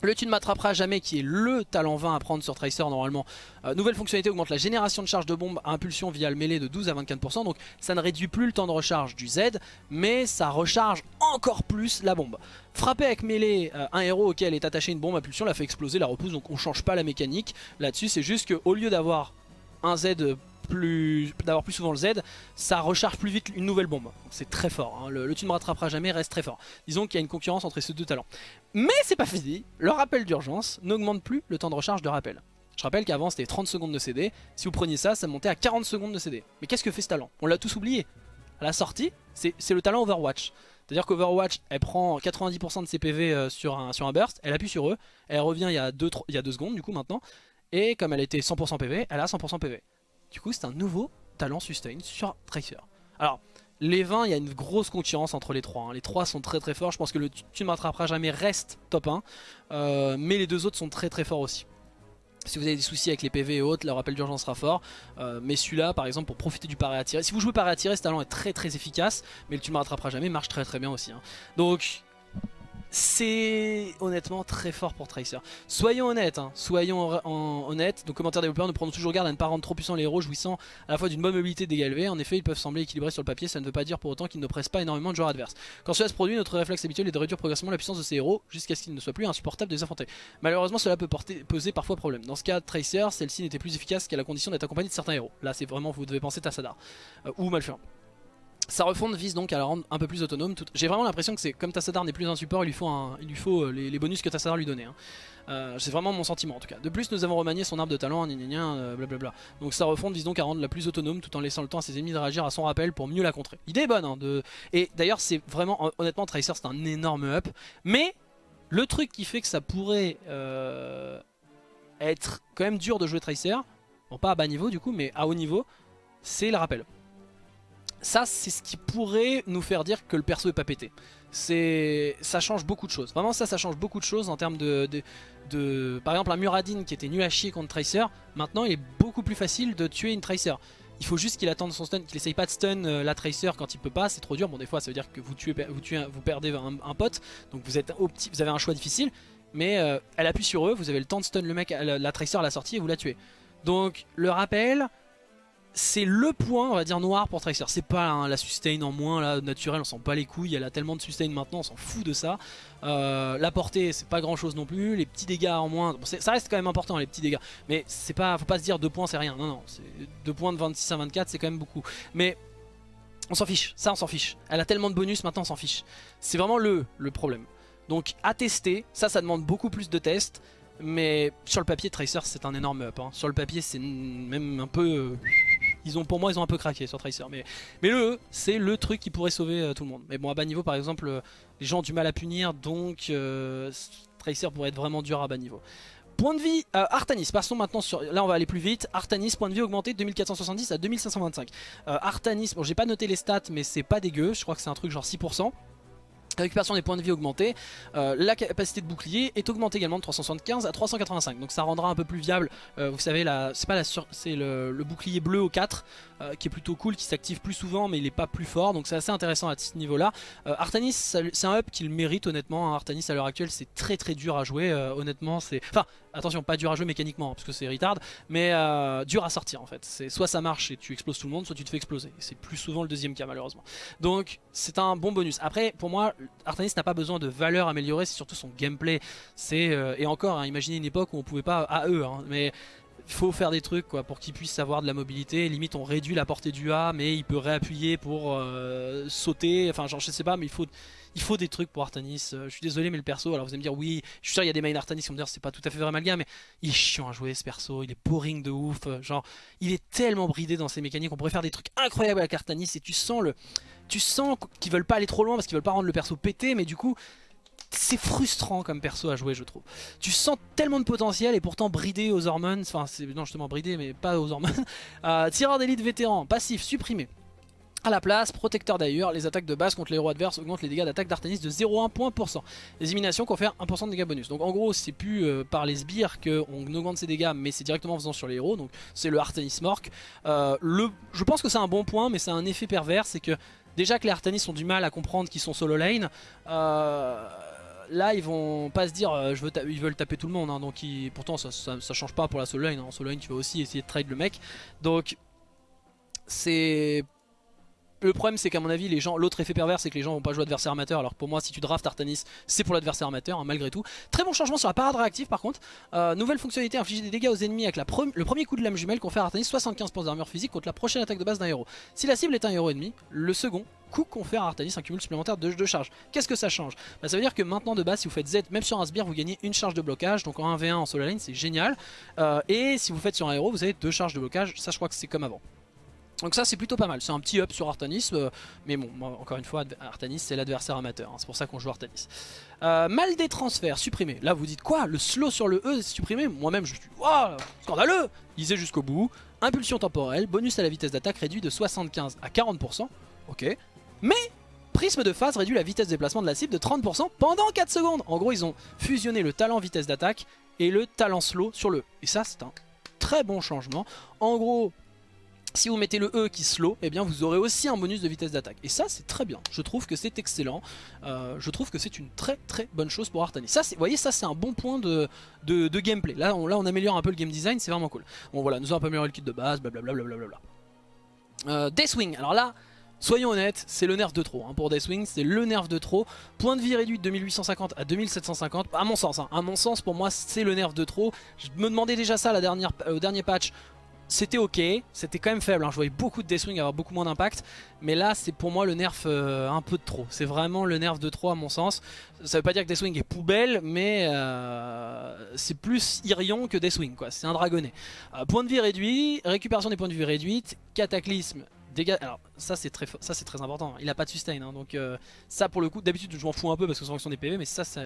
Le tu ne m'attraperas jamais qui est le talent 20 à prendre sur Tracer normalement. Euh, nouvelle fonctionnalité augmente la génération de charge de bombe à impulsion via le mêlée de 12 à 24%. Donc ça ne réduit plus le temps de recharge du Z, mais ça recharge encore plus la bombe. Frapper avec mêlée euh, un héros auquel est attaché une bombe à impulsion la fait exploser, la repousse, donc on change pas la mécanique. Là-dessus c'est juste qu'au lieu d'avoir un Z plus d'avoir plus souvent le Z, ça recharge plus vite une nouvelle bombe. C'est très fort, hein. le, tu ne me rattraperas jamais reste très fort. Disons qu'il y a une concurrence entre ces deux talents. Mais c'est pas fini, le rappel d'urgence n'augmente plus le temps de recharge de rappel. Je rappelle qu'avant c'était 30 secondes de CD, si vous preniez ça, ça montait à 40 secondes de CD. Mais qu'est-ce que fait ce talent? On l'a tous oublié. À la sortie, c'est le talent Overwatch. C'est-à-dire qu'Overwatch, elle prend 90% de ses PV euh, sur, un, sur un burst, elle appuie sur eux, elle revient il y a 2 il y a deux secondes du coup maintenant, et comme elle était 100% PV, elle a 100% PV. Du coup, c'est un nouveau talent sustain sur Tracer. Alors, les 20, il y a une grosse concurrence entre les trois. Hein. Les trois sont très très forts. Je pense que le Tu ne m'attraperas jamais reste top 1. Euh, mais les deux autres sont très très forts aussi. Si vous avez des soucis avec les PV et autres, le rappel d'urgence sera fort. Euh, mais celui-là, par exemple, pour profiter du paré tirer. Si vous jouez paré tirer, ce talent est très très efficace. Mais le Tu ne m'attraperas jamais marche très très bien aussi. Hein. Donc, c'est honnêtement très fort pour Tracer. Soyons honnêtes, hein. soyons honnêtes. Donc commentaires développeurs, nous prenons toujours garde à ne pas rendre trop puissants les héros jouissant à la fois d'une bonne mobilité dégagée. En effet, ils peuvent sembler équilibrés sur le papier, ça ne veut pas dire pour autant qu'ils ne pressent pas énormément de joueurs adverses. Quand cela se produit, notre réflexe habituel est de réduire progressivement la puissance de ces héros jusqu'à ce qu'ils ne soient plus insupportables de les affronter. Malheureusement, cela peut poser parfois problème. Dans ce cas, Tracer, celle-ci n'était plus efficace qu'à la condition d'être accompagné de certains héros. Là, c'est vraiment, vous devez penser Tassadar euh, ou Malfurant. Sa refonte vise donc à la rendre un peu plus autonome. J'ai vraiment l'impression que c'est comme Tassadar n'est plus un support, il lui faut, il lui faut euh, les, bonus que Tassadar lui donnait. Hein. Euh, c'est vraiment mon sentiment en tout cas. De plus, nous avons remanié son arbre de talent, euh, blablabla. Donc sa refonte vise donc à rendre la plus autonome tout en laissant le temps à ses ennemis de réagir à son rappel pour mieux la contrer. L'idée est bonne. Hein, de... Et d'ailleurs, c'est vraiment, honnêtement, Tracer c'est un énorme up. Mais le truc qui fait que ça pourrait être quand même dur de jouer Tracer, bon pas à bas niveau du coup, mais à haut niveau, c'est le rappel ça c'est ce qui pourrait nous faire dire que le perso est pas pété. Ça change beaucoup de choses. Vraiment ça, ça change beaucoup de choses en termes de... Par exemple un Muradin qui était nul à chier contre Tracer, maintenant il est beaucoup plus facile de tuer une Tracer. Il faut juste qu'il attende son stun, qu'il essaye pas de stun euh, la Tracer quand il peut pas, c'est trop dur. Bon des fois ça veut dire que vous, tuez, vous, tuez, vous perdez un, pote, donc vous, êtes vous avez un choix difficile. Mais euh, elle appuie sur eux, vous avez le temps de stun le mec, la, la Tracer à la sortie et vous la tuez. Donc le rappel, c'est le point, on va dire, noir pour Tracer. C'est pas la sustain en moins, là, naturelle, on s'en pas les couilles. Elle a tellement de sustain maintenant, on s'en fout de ça. Euh, la portée, c'est pas grand chose non plus. Les petits dégâts en moins, ça reste quand même important, les petits dégâts. Mais c'est pas, faut pas se dire 2 points, c'est rien. Non, non, 2 points de 26 à 24, c'est quand même beaucoup. Mais on s'en fiche, ça on s'en fiche. Elle a tellement de bonus, maintenant on s'en fiche. C'est vraiment le, le problème. Donc à tester, ça, ça demande beaucoup plus de tests. Mais sur le papier, Tracer, c'est un énorme up. Hein. Sur le papier, c'est même un peu... Euh, pour moi, ils ont un peu craqué sur Tracer. Mais, le E, c'est le truc qui pourrait sauver euh, tout le monde. Mais bon, à bas niveau, par exemple, euh, les gens ont du mal à punir, donc euh, Tracer pourrait être vraiment dur à bas niveau. Point de vie, Artanis, passons maintenant sur... Là on va aller plus vite. Artanis, point de vie augmenté de 2470 à 2525. Artanis, bon j'ai pas noté les stats mais c'est pas dégueu, je crois que c'est un truc genre 6%. Récupération des points de vie augmentée, euh, la capacité de bouclier est augmentée également de 375 à 385 donc ça rendra un peu plus viable, euh, vous savez c'est pas le, bouclier bleu au 4 euh, qui est plutôt cool, qui s'active plus souvent mais il est pas plus fort donc c'est assez intéressant à ce niveau là. Artanis c'est un up qu'il mérite honnêtement, hein. Artanis à l'heure actuelle c'est très très dur à jouer honnêtement c'est... Enfin attention pas dur à jouer mécaniquement parce que c'est retard mais dur à sortir en fait, c'est soit ça marche et tu exploses tout le monde soit tu te fais exploser, c'est plus souvent le deuxième cas malheureusement. Donc c'est un bon bonus, après pour moi Artanis n'a pas besoin de valeur améliorée, c'est surtout son gameplay. C'est euh, Et encore, hein, imaginez une époque où on pouvait pas à eux, hein, mais il faut faire des trucs quoi pour qu'il puisse avoir de la mobilité. Limite on réduit la portée du A, mais il peut réappuyer pour euh, sauter. Enfin genre je sais pas, mais il faut, des trucs pour Artanis. Euh, je suis désolé mais le perso, alors vous allez me dire oui, je suis sûr il y a des mains Artanis qui vont me dire c'est pas tout à fait vrai Malga, mais il est chiant à jouer ce perso, il est boring de ouf. Genre il est tellement bridé dans ses mécaniques, on pourrait faire des trucs incroyables avec Artanis et tu sens le tu sens qu'ils veulent pas aller trop loin parce qu'ils veulent pas rendre le perso pété, mais du coup, c'est frustrant comme perso à jouer je trouve. Tu sens tellement de potentiel et pourtant bridé aux hormones, enfin c'est non justement bridé mais pas aux hormones. Euh, tireur d'élite vétéran, passif, supprimé. À la place, protecteur d'ailleurs, les attaques de base contre les héros adverses augmentent les dégâts d'attaque d'Artanis de 0,1 point Les éliminations confèrent 1% de dégâts bonus. Donc en gros, c'est plus euh, par les sbires qu'on augmente ses dégâts, mais c'est directement en faisant sur les héros. Donc c'est le Artanis Mork. Euh, je pense que c'est un bon point, mais c'est un effet pervers, c'est que Déjà que les Artanis ont du mal à comprendre qu'ils sont solo lane. Euh, là ils vont pas se dire euh, ils veulent taper tout le monde hein, donc pourtant ça, ça, change pas pour la solo lane hein. en solo lane tu vas aussi essayer de trade le mec donc c'est le problème c'est qu'à mon avis les gens l'autre effet pervers c'est que les gens vont pas jouer adversaire amateur. Alors pour moi si tu drafts Artanis c'est pour l'adversaire amateur hein, malgré tout. Très bon changement sur la parade réactive par contre. Euh, nouvelle fonctionnalité infliger des dégâts aux ennemis avec le premier coup de lame jumelle confère à Artanis 75 points d'armure physique contre la prochaine attaque de base d'un héros. Si la cible est un héros ennemi le second coup confère à Artanis un cumul supplémentaire de, de charge. Qu'est-ce que ça change? Bah, ça veut dire que maintenant de base si vous faites Z même sur un sbire vous gagnez une charge de blocage. Donc en 1v1 en solo lane c'est génial. Euh, et si vous faites sur un héros vous avez deux charges de blocage. Ça je crois que c'est comme avant donc ça c'est plutôt pas mal, c'est un petit up sur Artanis, euh, mais bon, encore une fois, Artanis c'est l'adversaire amateur, hein, c'est pour ça qu'on joue Artanis. Euh, mal des transferts, supprimé. Là vous dites quoi? Le slow sur le E supprimé? Moi-même je suis, waouh, scandaleux Lisez jusqu'au bout. Impulsion temporelle, bonus à la vitesse d'attaque réduit de 75 à 40%, ok. Mais prisme de phase réduit la vitesse de déplacement de la cible de 30% pendant 4 secondes. En gros ils ont fusionné le talent vitesse d'attaque et le talent slow sur le E. Et ça c'est un très bon changement. En gros, si vous mettez le E qui slow, eh bien vous aurez aussi un bonus de vitesse d'attaque. Et ça c'est très bien, je trouve que c'est excellent, euh, je trouve que c'est une très très bonne chose pour Artanis. Ça, vous voyez ça c'est un bon point de, de, gameplay, là on, améliore un peu le game design, c'est vraiment cool. Bon voilà, nous avons un peu amélioré le kit de base, blablabla. Bla euh, Deathwing, alors là, soyons honnêtes, c'est le nerf de trop hein, pour Deathwing, c'est le nerf de trop. Point de vie réduit de 2850 à 2750, à mon sens, hein, à mon sens pour moi c'est le nerf de trop. Je me demandais déjà ça la dernière, euh, au dernier patch, c'était ok, c'était quand même faible, hein. je voyais beaucoup de Deathwing avoir beaucoup moins d'impact, mais là c'est pour moi le nerf euh, un peu de trop, c'est vraiment le nerf de trop à mon sens. Ça veut pas dire que Deathwing est poubelle, mais euh, c'est plus Irion que Deathwing, c'est un dragonnet. Euh, point de vie réduit, récupération des points de vie réduite, cataclysme alors ça c'est très, ça, très important, il a pas de sustain, hein. donc euh, ça pour le coup, d'habitude je m'en fous un peu parce que c'est fonction des PV, mais ça ça,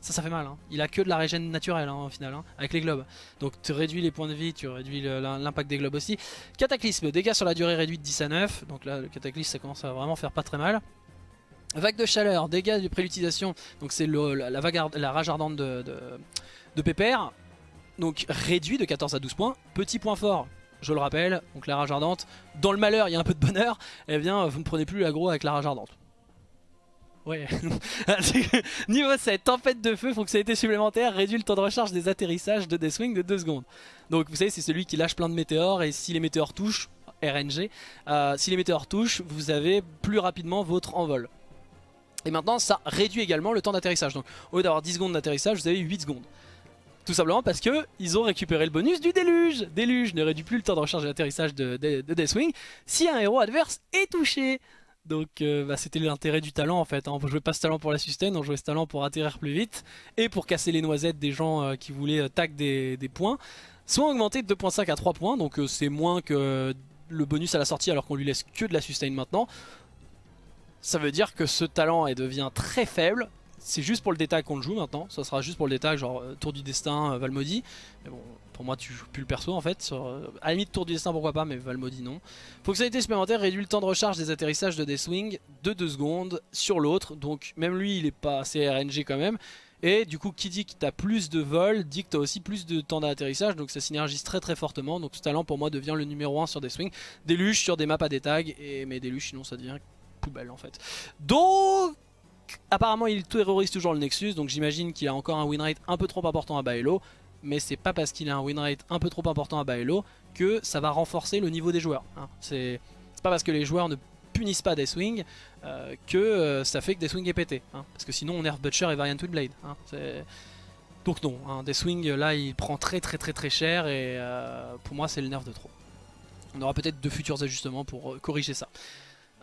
ça fait mal. Hein. Il a que de la régène naturelle hein, au final, avec les globes. Donc tu réduis les points de vie, tu réduis l'impact des globes aussi. Cataclysme, dégâts sur la durée réduite 10 à 9, donc là le cataclysme ça commence à vraiment faire pas très mal. Vague de chaleur, dégâts de préutilisation, donc c'est la rage ardente de, de, de Pépère, donc réduit de 14 à 12 points. Petit point fort, je le rappelle, donc la rage ardente, dans le malheur il y a un peu de bonheur, eh bien vous ne prenez plus l'aggro avec la rage ardente. Ouais. Niveau 7, tempête de feu, fonctionnalité supplémentaire, réduit le temps de recharge des atterrissages de Deathwing de 2 secondes. Donc vous savez c'est celui qui lâche plein de météores et si les météores touchent, RNG, euh, si les météores touchent, vous avez plus rapidement votre envol. Et maintenant ça réduit également le temps d'atterrissage. Donc au lieu d'avoir 10 secondes d'atterrissage, vous avez 8 secondes. Tout simplement parce que ils ont récupéré le bonus du déluge. Déluge ne réduit plus le temps de recharge et d'atterrissage de, Deathwing si un héros adverse est touché. Donc euh, bah, c'était l'intérêt du talent en fait. Hein. On jouait pas ce talent pour la sustain, on jouait ce talent pour atterrir plus vite et pour casser les noisettes des gens euh, qui voulaient euh, tag des, points. Soit augmenté de 2.5 à 3 points, donc c'est moins que le bonus à la sortie alors qu'on lui laisse que de la sustain maintenant. Ça veut dire que ce talent devient très faible c'est juste pour le détail qu'on le joue maintenant. Ça sera juste pour le détail, genre euh, Tour du Destin, euh, Valmody. Mais bon, pour moi, tu joues plus le perso en fait. Sur, euh, à la limite, Tour du Destin, pourquoi pas, mais Valmody non. Fonctionnalité supplémentaire réduit le temps de recharge des atterrissages de Deathwing de 2 secondes sur l'autre. Donc, même lui, il est pas assez RNG quand même. Et du coup, qui dit que tu as plus de vol, dit que tu as aussi plus de temps d'atterrissage. Donc, ça synergise très très fortement. Donc, ce talent pour moi devient le numéro 1 sur Deathwing. Deluge sur des maps à des tags. Et, mais Deluge, sinon, ça devient poubelle en fait. Donc apparemment il terrorise toujours le Nexus donc j'imagine qu'il a encore un win rate un peu trop important à Baello mais c'est pas parce qu'il a un win rate un peu trop important à Baello que ça va renforcer le niveau des joueurs hein. c'est pas parce que les joueurs ne punissent pas Deathwing euh, que euh, ça fait que Deathwing est pété hein. parce que sinon on nerf Butcher et Variant Twinblade hein. donc non, hein, Deathwing là il prend très très très très cher et euh, pour moi c'est le nerf de trop on aura peut-être de futurs ajustements pour corriger ça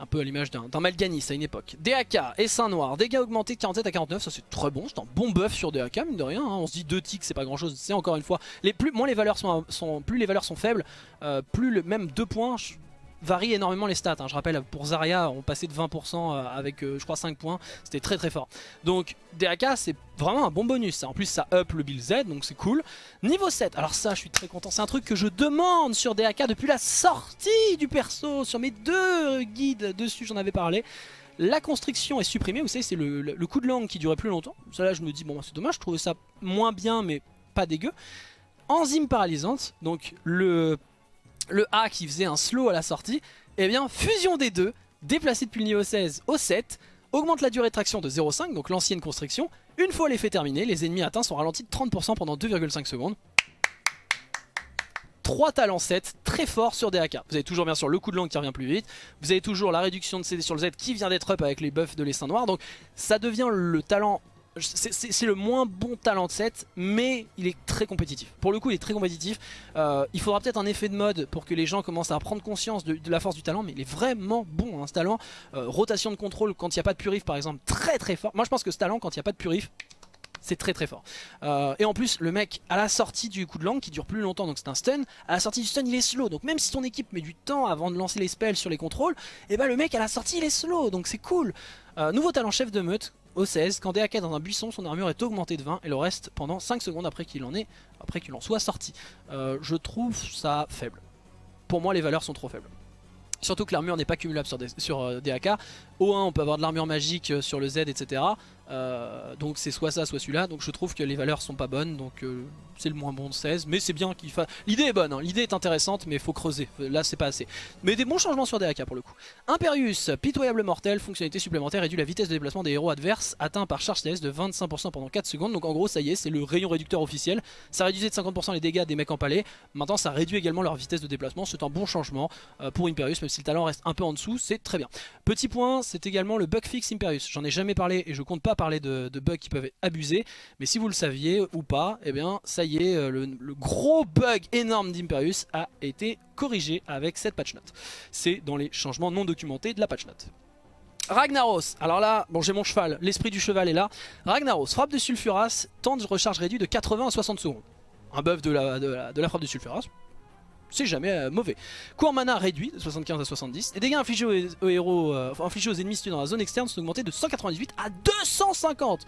un peu à l'image d'un Malganis à une époque. DAK, Essaim Noir, dégâts augmentés de 47 à 49, ça c'est très bon, c'est un bon buff sur DAK, mine de rien. Hein. On se dit 2 ticks, c'est pas grand chose, c'est encore une fois, les plus, moins les valeurs sont, sont, plus les valeurs sont faibles, euh, plus le, même 2 points varie énormément les stats. Hein. Je rappelle, pour Zarya, on passait de 20% euh, avec, euh, je crois, 5 points. C'était très très fort. Donc, DAK, c'est vraiment un bon bonus. En plus, ça up le build Z, donc c'est cool. Niveau 7, alors ça, je suis très content. C'est un truc que je demande sur DAK depuis la sortie du perso. Sur mes deux guides dessus, j'en avais parlé. La constriction est supprimée, vous savez, c'est le, coup de langue qui durait plus longtemps. Ça là, je me dis, bon, c'est dommage, je trouvais ça moins bien, mais pas dégueu. Enzyme paralysante, donc le le A qui faisait un slow à la sortie, et eh bien fusion des deux, déplacé depuis le niveau 16 au 7, augmente la durée de traction de 0,5, donc l'ancienne constriction. Une fois l'effet terminé, les ennemis atteints sont ralentis de 30% pendant 2,5 secondes. 3 talents 7, très fort sur DAK. Vous avez toujours bien sûr le coup de langue qui revient plus vite, vous avez toujours la réduction de CD sur le Z qui vient d'être up avec les buffs de l'essaim noir, donc ça devient le talent c'est le moins bon talent de set, mais il est très compétitif. Pour le coup, il est très compétitif. Euh, il faudra peut-être un effet de mode pour que les gens commencent à prendre conscience de, la force du talent, mais il est vraiment bon, hein, ce talent. Euh, rotation de contrôle quand il n'y a pas de purif, par exemple, très très fort. Moi, je pense que ce talent, quand il n'y a pas de purif, c'est très très fort. Euh, et en plus, le mec, à la sortie du coup de langue, qui dure plus longtemps, donc c'est un stun, à la sortie du stun, il est slow. Donc même si ton équipe met du temps avant de lancer les spells sur les contrôles, et eh ben le mec, à la sortie, il est slow, donc c'est cool. nouveau talent chef de meute, au 16. Quand DAK est dans un buisson, son armure est augmentée de 20 et le reste pendant 5 secondes après qu'il en, qu'il en soit sorti. Euh, je trouve ça faible. Pour moi, les valeurs sont trop faibles. Surtout que l'armure n'est pas cumulable sur, sur DAK. Euh, 1, on peut avoir de l'armure magique euh, sur le Z, etc. Euh, donc c'est soit ça soit celui-là. Donc je trouve que les valeurs sont pas bonnes. Donc euh, c'est le moins bon de 16 mais c'est bien qu'il fasse l'idée est bonne hein. l'idée est intéressante mais faut creuser. Là c'est pas assez. Mais des bons changements sur DAK pour le coup. Imperius pitoyable mortel fonctionnalité supplémentaire réduit la vitesse de déplacement des héros adverses atteint par charge CS de 25% pendant 4 secondes. Donc en gros ça y est c'est le rayon réducteur officiel. Ça réduisait de 50% les dégâts des mecs en palais. Maintenant ça réduit également leur vitesse de déplacement. C'est un bon changement pour Imperius même si le talent reste un peu en dessous. C'est très bien. Petit point c'est également le bug fix Imperius j'en ai jamais parlé et je compte pas parler de, bugs qui peuvent abuser. Mais si vous le saviez ou pas, eh bien ça y est, euh, le, gros bug énorme d'Imperius a été corrigé avec cette patch note. C'est dans les changements non documentés de la patch note. Ragnaros, alors là, bon j'ai mon cheval, l'esprit du cheval est là. Ragnaros, frappe de Sulfuras, temps de recharge réduit de 80 à 60 secondes. Un buff de la, de la, frappe de Sulfuras, c'est jamais euh, mauvais. Cours mana réduit de 75 à 70. Et dégâts infligés aux, héros, euh, infligés aux ennemis situés dans la zone externe sont augmentés de 198 à 250.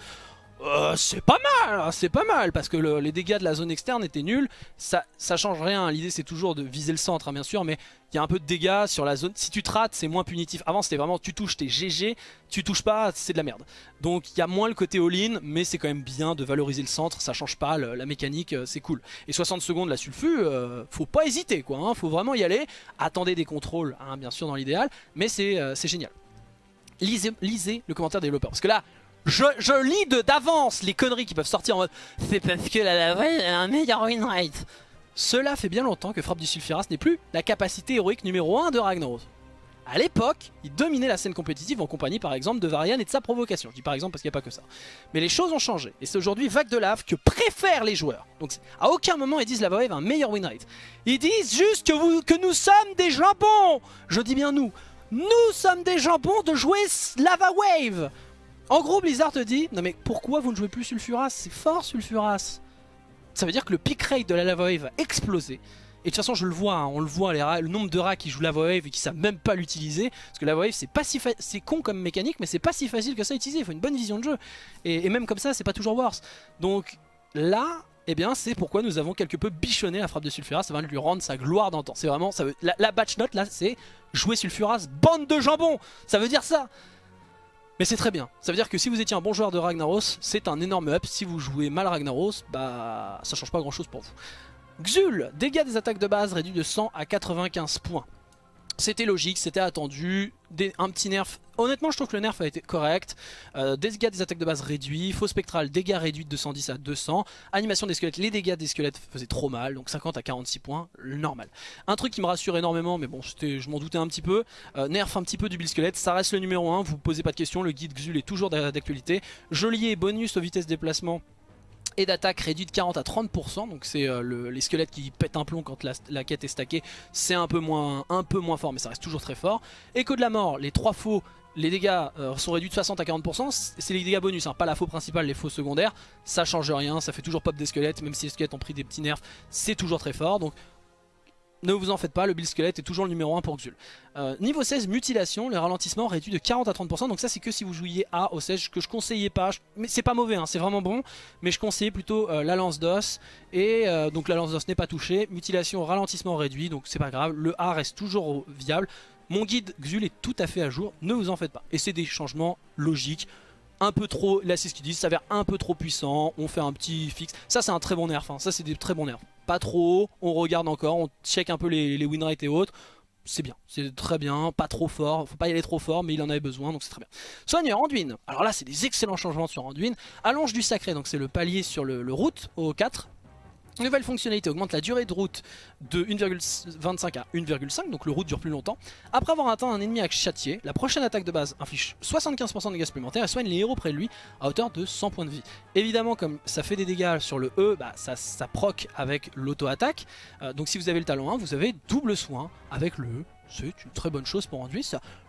Euh, c'est pas mal, hein, c'est pas mal parce que les dégâts de la zone externe étaient nuls. Ça, ça change rien. L'idée c'est toujours de viser le centre, hein, bien sûr, mais il y a un peu de dégâts sur la zone. Si tu te rates, c'est moins punitif. Avant c'était vraiment tu touches, t'es GG. Tu touches pas, c'est de la merde. Donc il y a moins le côté all-in, mais c'est quand même bien de valoriser le centre. Ça change pas, la mécanique, euh, c'est cool. Et 60 secondes la sulfu, euh, faut pas hésiter quoi. Hein, faut vraiment y aller. Attendez des contrôles, bien sûr dans l'idéal, mais c'est génial. Lisez, lisez le commentaire des développeurs parce que là je, lis d'avance les conneries qui peuvent sortir en mode C'est parce que la lave a un meilleur win rate. Cela fait bien longtemps que Frappe du Sulfuras n'est plus la capacité héroïque numéro 1 de Ragnaros. A l'époque, il dominait la scène compétitive en compagnie par exemple de Varian et de sa provocation. Je dis par exemple parce qu'il n'y a pas que ça. Mais les choses ont changé. Et c'est aujourd'hui Vague de Lave que préfèrent les joueurs. Donc à aucun moment ils disent la Wave a un meilleur win rate. Ils disent juste que nous sommes des jambons. Je dis bien nous. Nous sommes des jambons de jouer Lava Wave. En gros, Blizzard te dit, non mais pourquoi vous ne jouez plus Sulfuras? C'est fort Sulfuras Ça veut dire que le pick rate de la Lava Wave va exploser. Et de toute façon je le vois, hein, on le voit, le nombre de rats qui jouent la wave et qui savent même pas l'utiliser. Parce que la wave c'est pas si c'est con comme mécanique mais c'est pas si facile que ça à utiliser, il faut une bonne vision de jeu. Et, même comme ça c'est pas toujours worse. Donc là, eh bien c'est pourquoi nous avons quelque peu bichonné la frappe de Sulfuras, ça va lui rendre sa gloire d'antan. C'est vraiment, la, la, batch note là c'est jouer Sulfuras, bande de jambon Ça veut dire ça mais c'est très bien, ça veut dire que si vous étiez un bon joueur de Ragnaros, c'est un énorme up. Si vous jouez mal Ragnaros, bah ça change pas grand chose pour vous. Xul, dégâts des attaques de base réduits de 100 à 95 points. C'était logique, c'était attendu, un petit nerf. Honnêtement je trouve que le nerf a été correct. Euh, dégâts des attaques de base réduits, faux spectral, dégâts réduits de 110 à 200. Animation des squelettes, les dégâts des squelettes faisaient trop mal, donc 50 à 46 points, normal. Un truc qui me rassure énormément, mais bon je m'en doutais un petit peu, euh, nerf un petit peu du build squelette, ça reste le numéro 1, vous posez pas de questions, le guide Xul est toujours d'actualité. Geôlier bonus aux vitesses de déplacement et d'attaque réduit de 40 à 30%, donc c'est euh, les squelettes qui pètent un plomb quand la, quête est stackée, c'est un, peu moins, fort mais ça reste toujours très fort. Écho de la mort, les 3 faux, les dégâts euh, sont réduits de 60 à 40%, c'est les dégâts bonus, hein, pas la faux principale, les faux secondaires, ça change rien, ça fait toujours pop des squelettes, même si les squelettes ont pris des petits nerfs, c'est toujours très fort, donc ne vous en faites pas, le build squelette est toujours le numéro 1 pour Xul. Euh, niveau 16, mutilation, le ralentissement réduit de 40 à 30%, donc ça c'est que si vous jouiez A au 16, que je conseillais pas, mais c'est pas mauvais, hein, c'est vraiment bon, mais je conseillais plutôt euh, la lance d'os, et euh, donc la lance d'os n'est pas touchée, mutilation, ralentissement réduit, donc c'est pas grave, le A reste toujours viable. Mon guide Xul est tout à fait à jour, ne vous en faites pas. Et c'est des changements logiques, un peu trop, là c'est ce qu'ils disent, ça s'avère un peu trop puissant, on fait un petit fixe. Ça c'est un très bon nerf, hein. ça c'est des très bons nerfs. Pas trop on regarde encore, on check un peu les, les win et autres. C'est bien, c'est très bien, pas trop fort, faut pas y aller trop fort, mais il en avait besoin, donc c'est très bien. Soigneur, Anduin, alors là c'est des excellents changements sur Anduin. Allonge du sacré, donc c'est le palier sur le, le route au 4, Nouvelle fonctionnalité augmente la durée de route de 1,25 à 1,5, donc le route dure plus longtemps. Après avoir atteint un ennemi à châtier, la prochaine attaque de base inflige 75% de dégâts supplémentaires et soigne les héros près de lui à hauteur de 100 points de vie. Évidemment, comme ça fait des dégâts sur le E, bah, ça, ça proc avec l'auto-attaque. Euh, donc si vous avez le talent 1, vous avez double soin avec le E c'est une très bonne chose pour Anduin.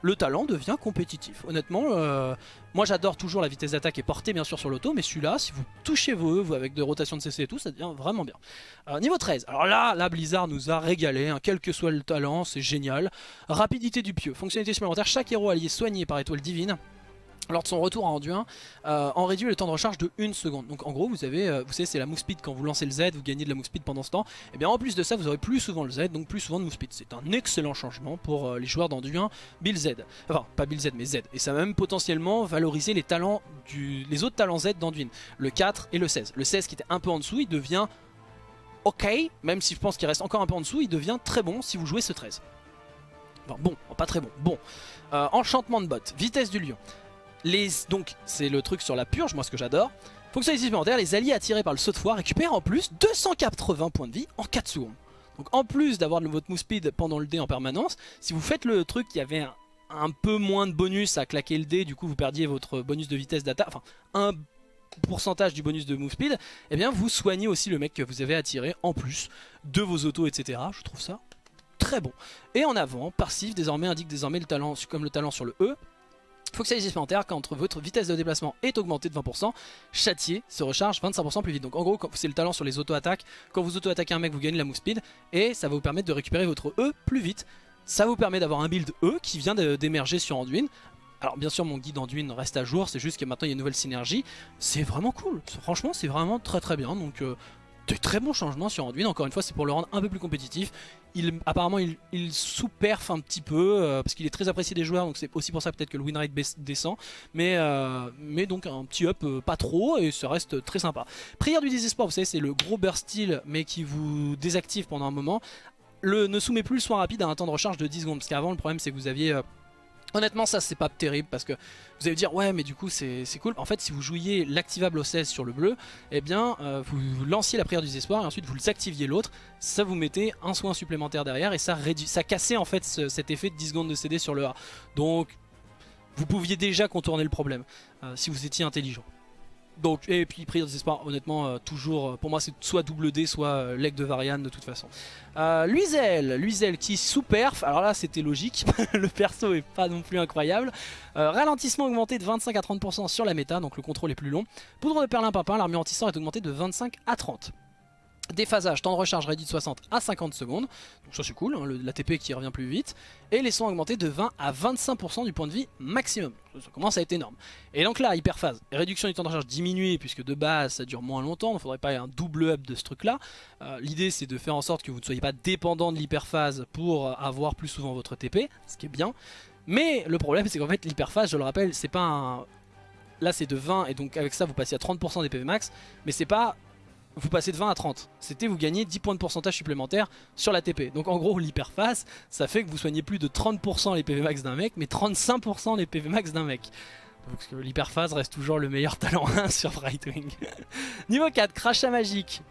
Le talent devient compétitif. Honnêtement, euh, moi j'adore toujours la vitesse d'attaque et portée bien sûr sur l'auto, mais celui-là, si vous touchez vos E avec des rotations de CC et tout, ça devient vraiment bien. Euh, niveau 13, alors là, la Blizzard nous a régalé, hein. quel que soit le talent, c'est génial. Rapidité du pieu, fonctionnalité supplémentaire, chaque héros allié soigné par étoile divine lors de son retour à Anduin, euh, en réduit le temps de recharge de 1 seconde. Donc en gros, vous avez, euh, vous savez, c'est la move speed quand vous lancez le Z, vous gagnez de la move speed pendant ce temps. Et eh bien en plus de ça, vous aurez plus souvent le Z, donc plus souvent de move speed. C'est un excellent changement pour euh, les joueurs d'Anduin Bill Z. Enfin, pas Bill Z, mais Z. Et ça va même potentiellement valoriser les talents du, les autres talents Z d'Anduin, le 4 et le 16. Le 16 qui était un peu en dessous, il devient ok, même si je pense qu'il reste encore un peu en dessous, il devient très bon si vous jouez ce 13. Enfin bon, pas très bon, bon. enchantement de bot, vitesse du lion donc c'est le truc sur la purge, moi ce que j'adore. Fonctionnalité supplémentaire, les alliés attirés par le saut de foire récupèrent en plus 280 points de vie en 4 secondes. Donc en plus d'avoir votre move speed pendant le dé en permanence, si vous faites le truc qui avait un, peu moins de bonus à claquer le dé, du coup vous perdiez votre bonus de vitesse d'attaque, enfin un pourcentage du bonus de move speed, et eh bien vous soignez aussi le mec que vous avez attiré en plus de vos autos, etc. Je trouve ça très bon. Et en avant, passif désormais indique désormais le talent comme le talent sur le E, Fonctionnalité supplémentaire quand votre vitesse de déplacement est augmentée de 20%, Châtier se recharge 25% plus vite. Donc en gros c'est le talent sur les auto-attaques, quand vous auto-attaquez un mec vous gagnez la move speed et ça va vous permettre de récupérer votre E plus vite. Ça vous permet d'avoir un build E qui vient d'émerger sur Anduin. Alors bien sûr mon guide Anduin reste à jour, c'est juste que maintenant il y a une nouvelle synergie. C'est vraiment cool, franchement c'est vraiment très très bien. Donc euh, de très bons changements sur Anduin. Encore une fois, c'est pour le rendre un peu plus compétitif. Apparemment, il, sous-perf un petit peu euh, parce qu'il est très apprécié des joueurs. Donc c'est aussi pour ça peut-être que le win rate descend. Mais, euh, donc un petit up euh, pas trop et ça reste très sympa. Prière du désespoir, vous savez, c'est le gros burst style mais qui vous désactive pendant un moment. Le, ne soumet plus le soin rapide à un temps de recharge de 10 secondes. Parce qu'avant, le problème c'est que vous aviez Honnêtement ça c'est pas terrible parce que vous allez dire ouais mais du coup c'est cool. En fait si vous jouiez l'activable au 16 sur le bleu Eh bien euh, vous lanciez la prière du désespoir et ensuite vous activiez l'autre. Ça vous mettez un soin supplémentaire derrière et ça, ça cassait en fait cet effet de 10 secondes de CD sur le A. Donc vous pouviez déjà contourner le problème euh, si vous étiez intelligent donc, et puis prière des espoirs, honnêtement, euh, toujours, euh, pour moi c'est soit double D, soit euh, leg de Varian de toute façon. Luizel, Luizel qui sous-perf, alors là c'était logique, le perso est pas non plus incroyable. ralentissement augmenté de 25 à 30% sur la méta, donc le contrôle est plus long. Poudre de perlimpinpin, l'armure anti est augmentée de 25 à 30. Déphasage, temps de recharge réduit de 60 à 50 secondes, donc ça c'est cool, hein, l'ATP qui revient plus vite, et les soins augmentés de 20 à 25% du point de vie maximum, ça commence à être énorme. Et donc là, hyperphase, réduction du temps de recharge diminuée, puisque de base ça dure moins longtemps, il ne faudrait pas un double up de ce truc là. Euh, l'idée c'est de faire en sorte que vous ne soyez pas dépendant de l'hyperphase pour avoir plus souvent votre TP, ce qui est bien. Mais le problème c'est qu'en fait l'hyperphase, je le rappelle, c'est pas un... Là c'est de 20 et donc avec ça vous passez à 30% des PV max, mais c'est pas vous passez de 20 à 30. C'était vous gagnez 10 points de pourcentage supplémentaires sur la TP. Donc en gros l'hyperphase, ça fait que vous soignez plus de 30% les PV max d'un mec, mais 35% les PV max d'un mec. Que l'hyperphase reste toujours le meilleur talent 1 sur Brightwing. Niveau 4, crachat magique.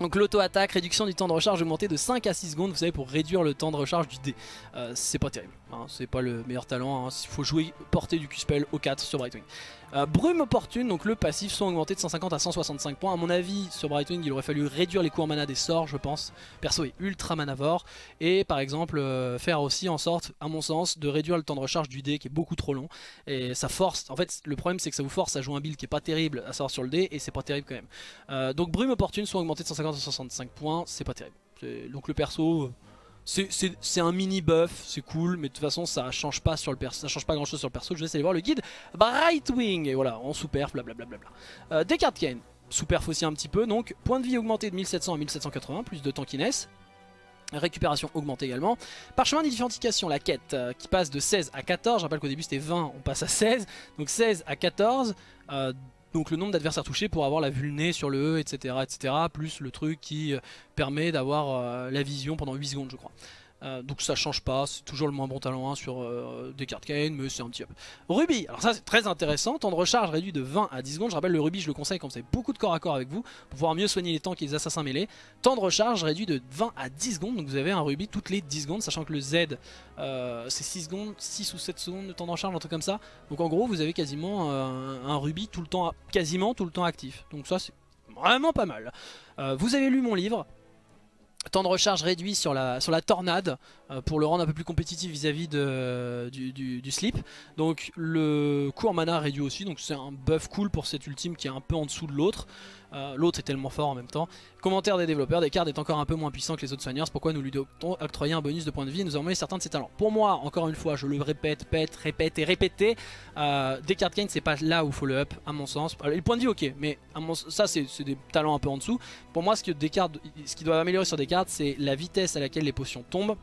Donc l'auto-attaque, réduction du temps de recharge augmenté de 5 à 6 secondes, vous savez, pour réduire le temps de recharge du dé. Euh, c'est pas terrible, hein, c'est pas le meilleur talent, il hein. faut jouer porter du Q-Spell au 4 sur Brightwing. Euh, brume opportune, donc le passif sont augmentés de 150 à 165 points. À mon avis, sur Brightwing, il aurait fallu réduire les coûts en mana des sorts, je pense. Perso est ultra manavore. Et par exemple, euh, faire aussi en sorte, à mon sens, de réduire le temps de recharge du dé qui est beaucoup trop long. Et ça force, en fait, le problème c'est que ça vous force à jouer un build qui est pas terrible à savoir sur le dé, et c'est pas terrible quand même. Euh, donc brume opportune sont augmentés de 150 à 165 points, c'est pas terrible. Donc le perso c'est un mini buff, c'est cool, mais de toute façon ça change pas sur le perso, ça change pas grand chose sur le perso. Je vais essayer de voir le guide Brightwing et voilà en sous-perf, blablabla. Euh, Descartes Kane, sous-perf aussi un petit peu, donc point de vie augmenté de 1700 à 1780, plus de tankiness. Récupération augmentée également. Parchemin d'identification, la quête euh, qui passe de 16 à 14. Je rappelle qu'au début c'était 20, on passe à 16. Donc 16 à 14. Euh, donc le nombre d'adversaires touchés pour avoir la vulné sur le E, etc. etc. plus le truc qui euh, permet d'avoir euh, la vision pendant 8 secondes je crois. Euh, donc ça change pas, c'est toujours le moins bon talent 1 sur euh, des cartes Kane, mais c'est un petit up. Ruby, alors ça c'est très intéressant, temps de recharge réduit de 20 à 10 secondes. Je rappelle le Ruby, je le conseille quand vous avez beaucoup de corps à corps avec vous, pour pouvoir mieux soigner les tanks et les assassins mêlés. Temps de recharge réduit de 20 à 10 secondes, donc vous avez un Ruby toutes les 10 secondes, sachant que le Z euh, c'est 6 secondes, 6 ou 7 secondes de temps de recharge, un truc comme ça. Donc en gros vous avez quasiment un Ruby tout le temps, quasiment tout le temps actif. Donc ça c'est vraiment pas mal. vous avez lu mon livre, Temps de recharge réduit sur la, tornade euh, pour le rendre un peu plus compétitif vis-à-vis du, slip. Donc le coût en mana réduit aussi, donc c'est un buff cool pour cet ultime qui est un peu en dessous de l'autre. Euh, l'autre est tellement fort en même temps. Commentaire des développeurs, Descartes est encore un peu moins puissant que les autres soigneurs, pourquoi nous lui octroyer un bonus de points de vie et nous envoyer certains de ses talents. Pour moi, encore une fois, je le répète, pète, répète et répéter, euh, Descartes Kane c'est pas là où il faut le up à mon sens. les points de vie ok, mais ça c'est des talents un peu en dessous. Pour moi ce que Descartes, ce qui doit améliorer sur Descartes c'est la vitesse à laquelle les potions tombent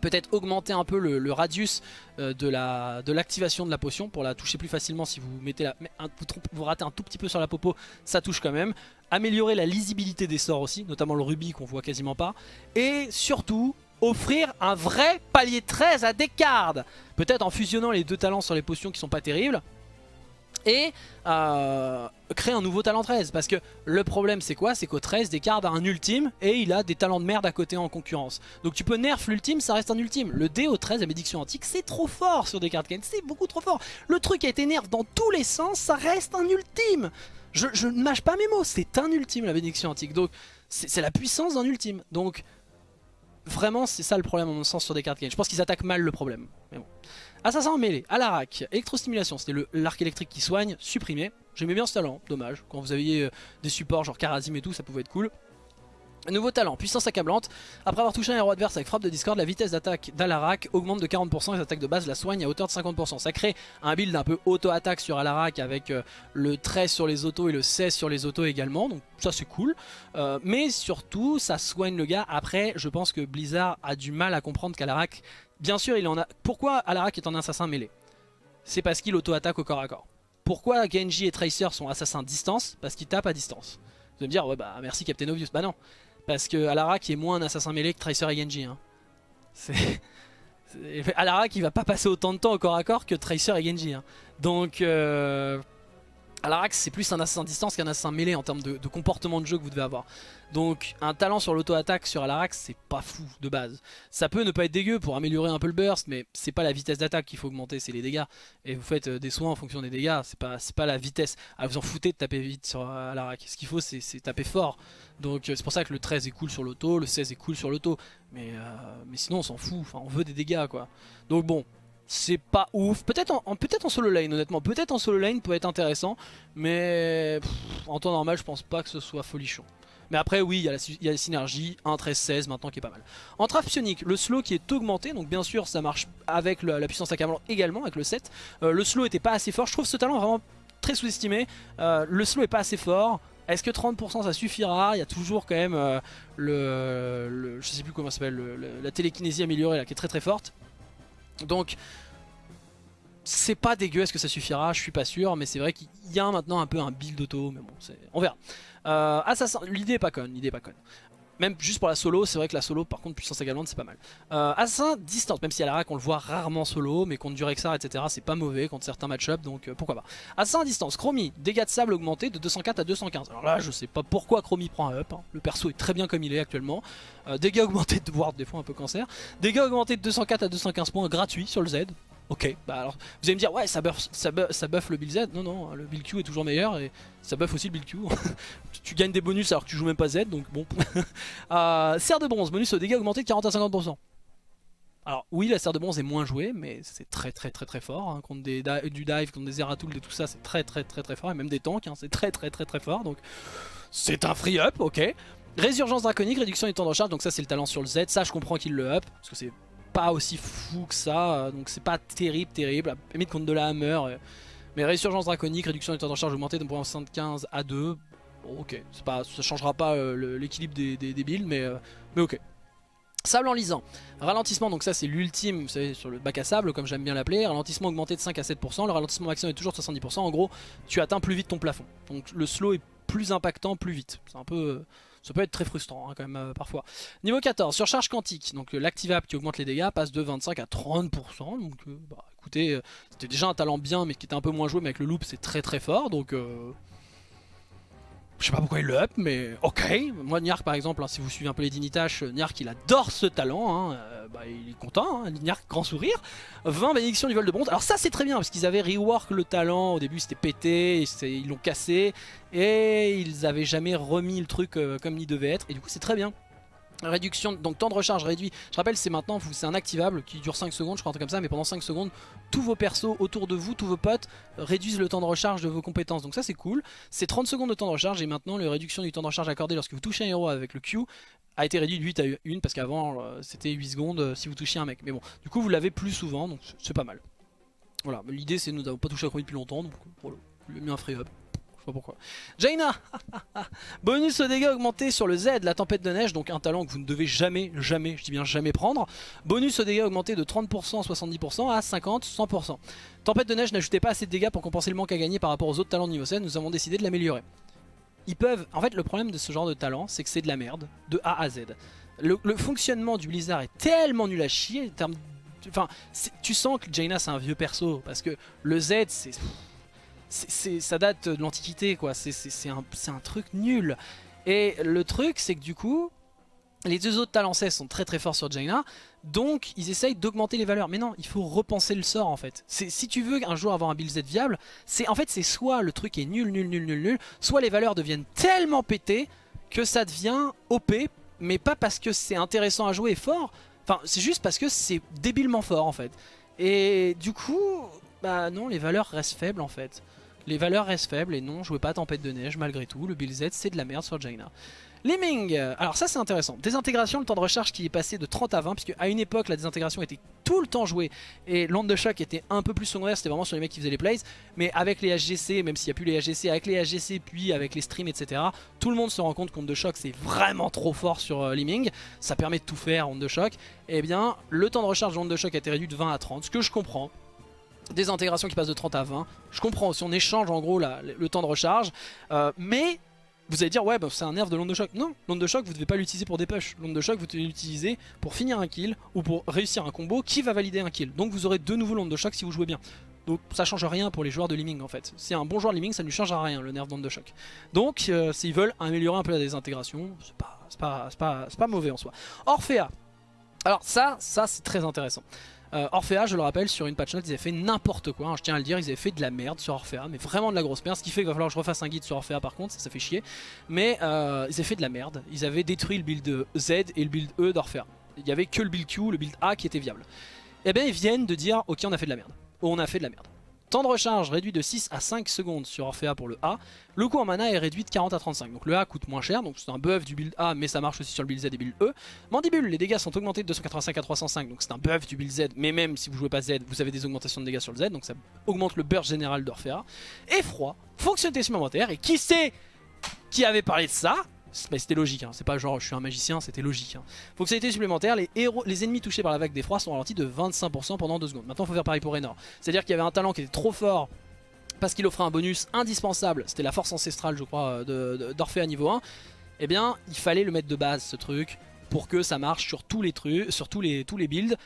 peut-être augmenter un peu le, radius euh, de l'activation de, la potion pour la toucher plus facilement si vous ratez un tout petit peu sur la popo ça touche quand même. Améliorer la lisibilité des sorts aussi notamment le rubis qu'on voit quasiment pas. Et surtout offrir un vrai palier 13 à Descartes. Peut-être en fusionnant les deux talents sur les potions qui sont pas terribles et euh, créer un nouveau talent 13 parce que le problème c'est quoi? C'est qu'au 13 Descartes a un ultime et il a des talents de merde à côté en concurrence. Donc tu peux nerf l'ultime ça reste un ultime. Le D au 13 la bédiction antique c'est trop fort sur Descartes. Kane c'est beaucoup trop fort. Le truc a été nerf dans tous les sens ça reste un ultime. Je, ne mâche pas mes mots c'est un ultime la bédiction antique. Donc c'est la puissance d'un ultime. Donc vraiment c'est ça le problème en mon sens sur Descartes Kane je pense qu'ils attaquent mal le problème. Mais bon Assassin en mêlée, Alarak, électrostimulation, c'était l'arc électrique qui soigne, supprimé. J'aimais bien ce talent, dommage. Quand vous aviez euh, des supports genre Karazim et tout, ça pouvait être cool. Nouveau talent, puissance accablante. Après avoir touché un héros adverse avec frappe de discord, la vitesse d'attaque d'Alarak augmente de 40% et les attaques de base la soigne à hauteur de 50%. Ça crée un build un peu auto-attaque sur Alarak avec euh, le 13 sur les autos et le 16 sur les autos également. Donc ça c'est cool. Euh, mais surtout, ça soigne le gars. Après, je pense que Blizzard a du mal à comprendre qu'Alarak Bien sûr, il en a. Pourquoi Alarak est un assassin mêlé? C'est parce qu'il auto-attaque au corps à corps. Pourquoi Genji et Tracer sont assassins distance? Parce qu'ils tapent à distance. Vous allez me dire, ouais bah merci Captain Obvious. Bah non. Parce que Alarak est moins un assassin mêlé que Tracer et Genji. Hein. C'est... Alarak il va pas passer autant de temps au corps à corps que Tracer et Genji. Hein. Donc... Euh... Alarak c'est plus un assassin distance qu'un assassin mêlé en termes de, comportement de jeu que vous devez avoir. Donc un talent sur l'auto-attaque sur Alarax c'est pas fou de base. Ça peut ne pas être dégueu pour améliorer un peu le burst mais c'est pas la vitesse d'attaque qu'il faut augmenter, c'est les dégâts. Et vous faites euh, des soins en fonction des dégâts, c'est pas, la vitesse. Ah, vous en foutez de taper vite sur Alarak. Ce qu'il faut c'est taper fort. Donc euh, c'est pour ça que le 13 est cool sur l'auto, le 16 est cool sur l'auto. Mais, euh, mais sinon on s'en fout, on veut des dégâts quoi. Donc bon, c'est pas ouf. Peut-être en, peut en solo lane honnêtement. Peut-être en solo lane peut être intéressant. Mais en temps normal je pense pas que ce soit folichon. Mais après oui, il y, a la, il y a la synergie 1, 13, 16 maintenant qui est pas mal. En trap psionique, le slow qui est augmenté, donc bien sûr ça marche avec la puissance accablant également, avec le 7. Euh, le slow était pas assez fort, je trouve ce talent vraiment très sous-estimé. Euh, le slow est pas assez fort. Est-ce que 30% ça suffira? Il y a toujours quand même euh, le, Je sais plus comment ça s'appelle, le- le- la télékinésie améliorée là qui est très très forte. Donc c'est pas dégueu, est-ce que ça suffira? Je suis pas sûr, mais c'est vrai qu'il y a maintenant un peu un build auto, mais bon, on verra. Euh, Assassin, l'idée est pas conne, l'idée pas conne. Même juste pour la solo, c'est vrai que la solo, par contre, puissance également, c'est pas mal. Euh, Assassin distance, même si à la rack on le voit rarement solo, mais contre du Rexar, etc., c'est pas mauvais contre certains match-up, donc euh, pourquoi pas. Assassin distance, Chromie, dégâts de sable augmentés de 204 à 215. Alors là, je sais pas pourquoi Chromie prend un up, hein. le perso est très bien comme il est actuellement. Euh, dégâts augmentés de Ward, des fois un peu cancer. Dégâts augmentés de 204 à 215 points gratuits sur le Z. Ok, bah alors vous allez me dire ouais ça buff, ça, buff, ça buff le build Z, non non le build Q est toujours meilleur et ça buff aussi le build Q. tu, gagnes des bonus alors que tu joues même pas Z donc bon. euh, serre de bronze, bonus au dégâts augmenté de 40 à 50%. Alors oui la serre de bronze est moins jouée mais c'est très très très très fort hein, contre des du dive, contre des Zeratul et tout ça c'est très très très très fort et même des tanks hein, c'est très très très très fort donc c'est un free up ok. Résurgence draconique, réduction du temps de recharge donc ça c'est le talent sur le Z, ça je comprends qu'il le up parce que c'est pas aussi fou que ça, euh, donc c'est pas terrible, terrible. À limite contre de la hammer. euh, mais résurgence draconique, réduction du temps de recharge augmenté de 1.75 à 2. Bon, ok, pas, ça changera pas euh, l'équilibre des, des, builds, mais, euh, mais ok. Sable enlisant, ralentissement, donc ça c'est l'ultime, vous savez, sur le bac à sable, comme j'aime bien l'appeler. Ralentissement augmenté de 5 à 7%, le ralentissement maximum est toujours de 70%. En gros, tu atteins plus vite ton plafond. Donc le slow est plus impactant plus vite. C'est un peu. ça peut être très frustrant hein, quand même euh, parfois. Niveau 14, surcharge quantique. Donc l'activable qui augmente les dégâts passe de 25 à 30%. Donc euh, bah, euh, c'était déjà un talent bien mais qui était un peu moins joué. Mais avec le loop c'est très très fort. Donc euh, je sais pas pourquoi il le up, mais ok. Moi, Niark par exemple, hein, si vous suivez un peu les Dinitash, euh, Niark il adore ce talent. hein, bah, il est content, hein, grand sourire. 20 bénédictions du vol de bronze. Alors, ça c'est très bien parce qu'ils avaient rework le talent. Au début c'était pété, ils l'ont cassé. Et ils avaient jamais remis le truc comme il devait être. Et du coup, c'est très bien. Réduction, donc temps de recharge réduit. Je rappelle, c'est maintenant, c'est un activable qui dure 5 secondes, je crois un truc comme ça, mais pendant 5 secondes, tous vos persos autour de vous, tous vos potes, réduisent le temps de recharge de vos compétences. Donc ça, c'est cool. C'est 30 secondes de temps de recharge et maintenant, la réduction du temps de recharge accordé lorsque vous touchez un héros avec le Q a été réduit de 8 à 1 parce qu'avant, euh, c'était 8 secondes euh, si vous touchiez un mec. Mais bon, du coup, vous l'avez plus souvent, donc c'est- pas mal. Voilà, l'idée, c'est nous n'avons pas touché à Chromie depuis longtemps, donc voilà, lui un free up. Je sais pas pourquoi. Jaina Bonus au dégâts augmenté sur le Z, la tempête de neige, donc un talent que vous ne devez jamais, jamais, je dis bien jamais prendre. Bonus au dégâts augmenté de 30%, 70% à 50, 100%. Tempête de neige n'ajoutait pas assez de dégâts pour compenser le manque à gagner par rapport aux autres talents de niveau 7, nous avons décidé de l'améliorer. Ils peuvent... En fait, le problème de ce genre de talent, c'est que c'est de la merde, de A à Z. Le, fonctionnement du Blizzard est tellement nul à chier, Enfin, tu sens que Jaina c'est un vieux perso, parce que le Z, c'est... ça date de l'Antiquité, quoi. C'est- un, truc nul. Et le truc, c'est que du coup, les deux autres talents 16 sont très très forts sur Jaina, donc ils essayent d'augmenter les valeurs. Mais non, il faut repenser le sort en fait. Si tu veux un jour avoir un build Z viable, c'est en fait c'est soit le truc est nul, nul, nul, nul, nul, soit les valeurs deviennent tellement pétées que ça devient OP, mais pas parce que c'est intéressant à jouer et fort. Enfin, c'est juste parce que c'est débilement fort en fait. Et du coup, bah non, les valeurs restent faibles en fait. Les valeurs restent faibles et non, jouez pas Tempête de Neige malgré tout. Le build Z c'est de la merde sur Jaina. Lemming, alors ça c'est intéressant. Désintégration, le temps de recharge qui est passé de 30 à 20, puisque à une époque la désintégration était tout le temps jouée et l'onde de choc était un peu plus secondaire, c'était vraiment sur les mecs qui faisaient les plays. Mais avec les HGC, même s'il n'y a plus les HGC, avec les HGC puis avec les streams, etc., tout le monde se rend compte qu'onde de choc c'est vraiment trop fort sur euh, Lemming. Ça permet de tout faire, onde de choc. Et bien, le temps de recharge de l'onde de choc a été réduit de 20 à 30, ce que je comprends. Des intégrations qui passent de 30 à 20. Je comprends, si on échange en gros le temps de recharge. Euh, mais vous allez dire, ouais, bah, c'est un nerf de l'onde de choc. Non, l'onde de choc, vous ne devez pas l'utiliser pour des. L'onde de choc, vous devez l'utiliser pour finir un kill ou pour réussir un combo qui va valider un kill. Donc vous aurez de nouveau l'onde de choc si vous jouez bien. Donc ça change rien pour les joueurs de Liming en fait. Si un bon joueur de Liming, ça ne lui changera rien le nerf d'onde de choc. Donc euh, s'ils veulent améliorer un peu la désintégration, c'est pas, pas, pas, pas mauvais en soi. Orphea. Alors ça, ça c'est très intéressant. Euh, Orphea, je le rappelle, sur une patch note, ils avaient fait n'importe quoi. hein, je tiens à le dire, ils avaient fait de la merde sur Orphea, mais vraiment de la grosse merde. Ce qui fait qu'il va falloir que je refasse un guide sur Orphea par contre, ça, fait chier. Mais euh, ils avaient fait de la merde. Ils avaient détruit le build Z et le build E d'Orphea. Il y avait que le build Q, le build A qui était viable. Et bien ils viennent de dire, ok, on a fait de la merde. On a fait de la merde. Temps de recharge réduit de 6 à 5 secondes sur Orphea pour le A. Le coût en mana est réduit de 40 à 35. Donc le A coûte moins cher, donc c'est un buff du build A, mais ça marche aussi sur le build Z et build E. Mandibule, les dégâts sont augmentés de 285 à 305, donc c'est un buff du build Z, mais même si vous jouez pas Z, vous avez des augmentations de dégâts sur le Z, donc ça augmente le burst général d'Orphea. Et froid, fonctionnalité supplémentaire, et qui sait qui avait parlé de ça? C'était logique, hein. c'est pas genre je suis un magicien, c'était logique. Hein. Fonctionnalité supplémentaire, les, héros, les ennemis touchés par la vague d'effroi sont ralentis de 25% pendant 2 secondes. Maintenant il faut faire pareil pour Raynor. C'est-à-dire qu'il y avait un talent qui était trop fort parce qu'il offrait un bonus indispensable, c'était la force ancestrale je crois euh, d'Orphée à niveau 1. Eh bien il fallait le mettre de base ce truc pour que ça marche sur tous les trucs, sur tous les, tous les builds.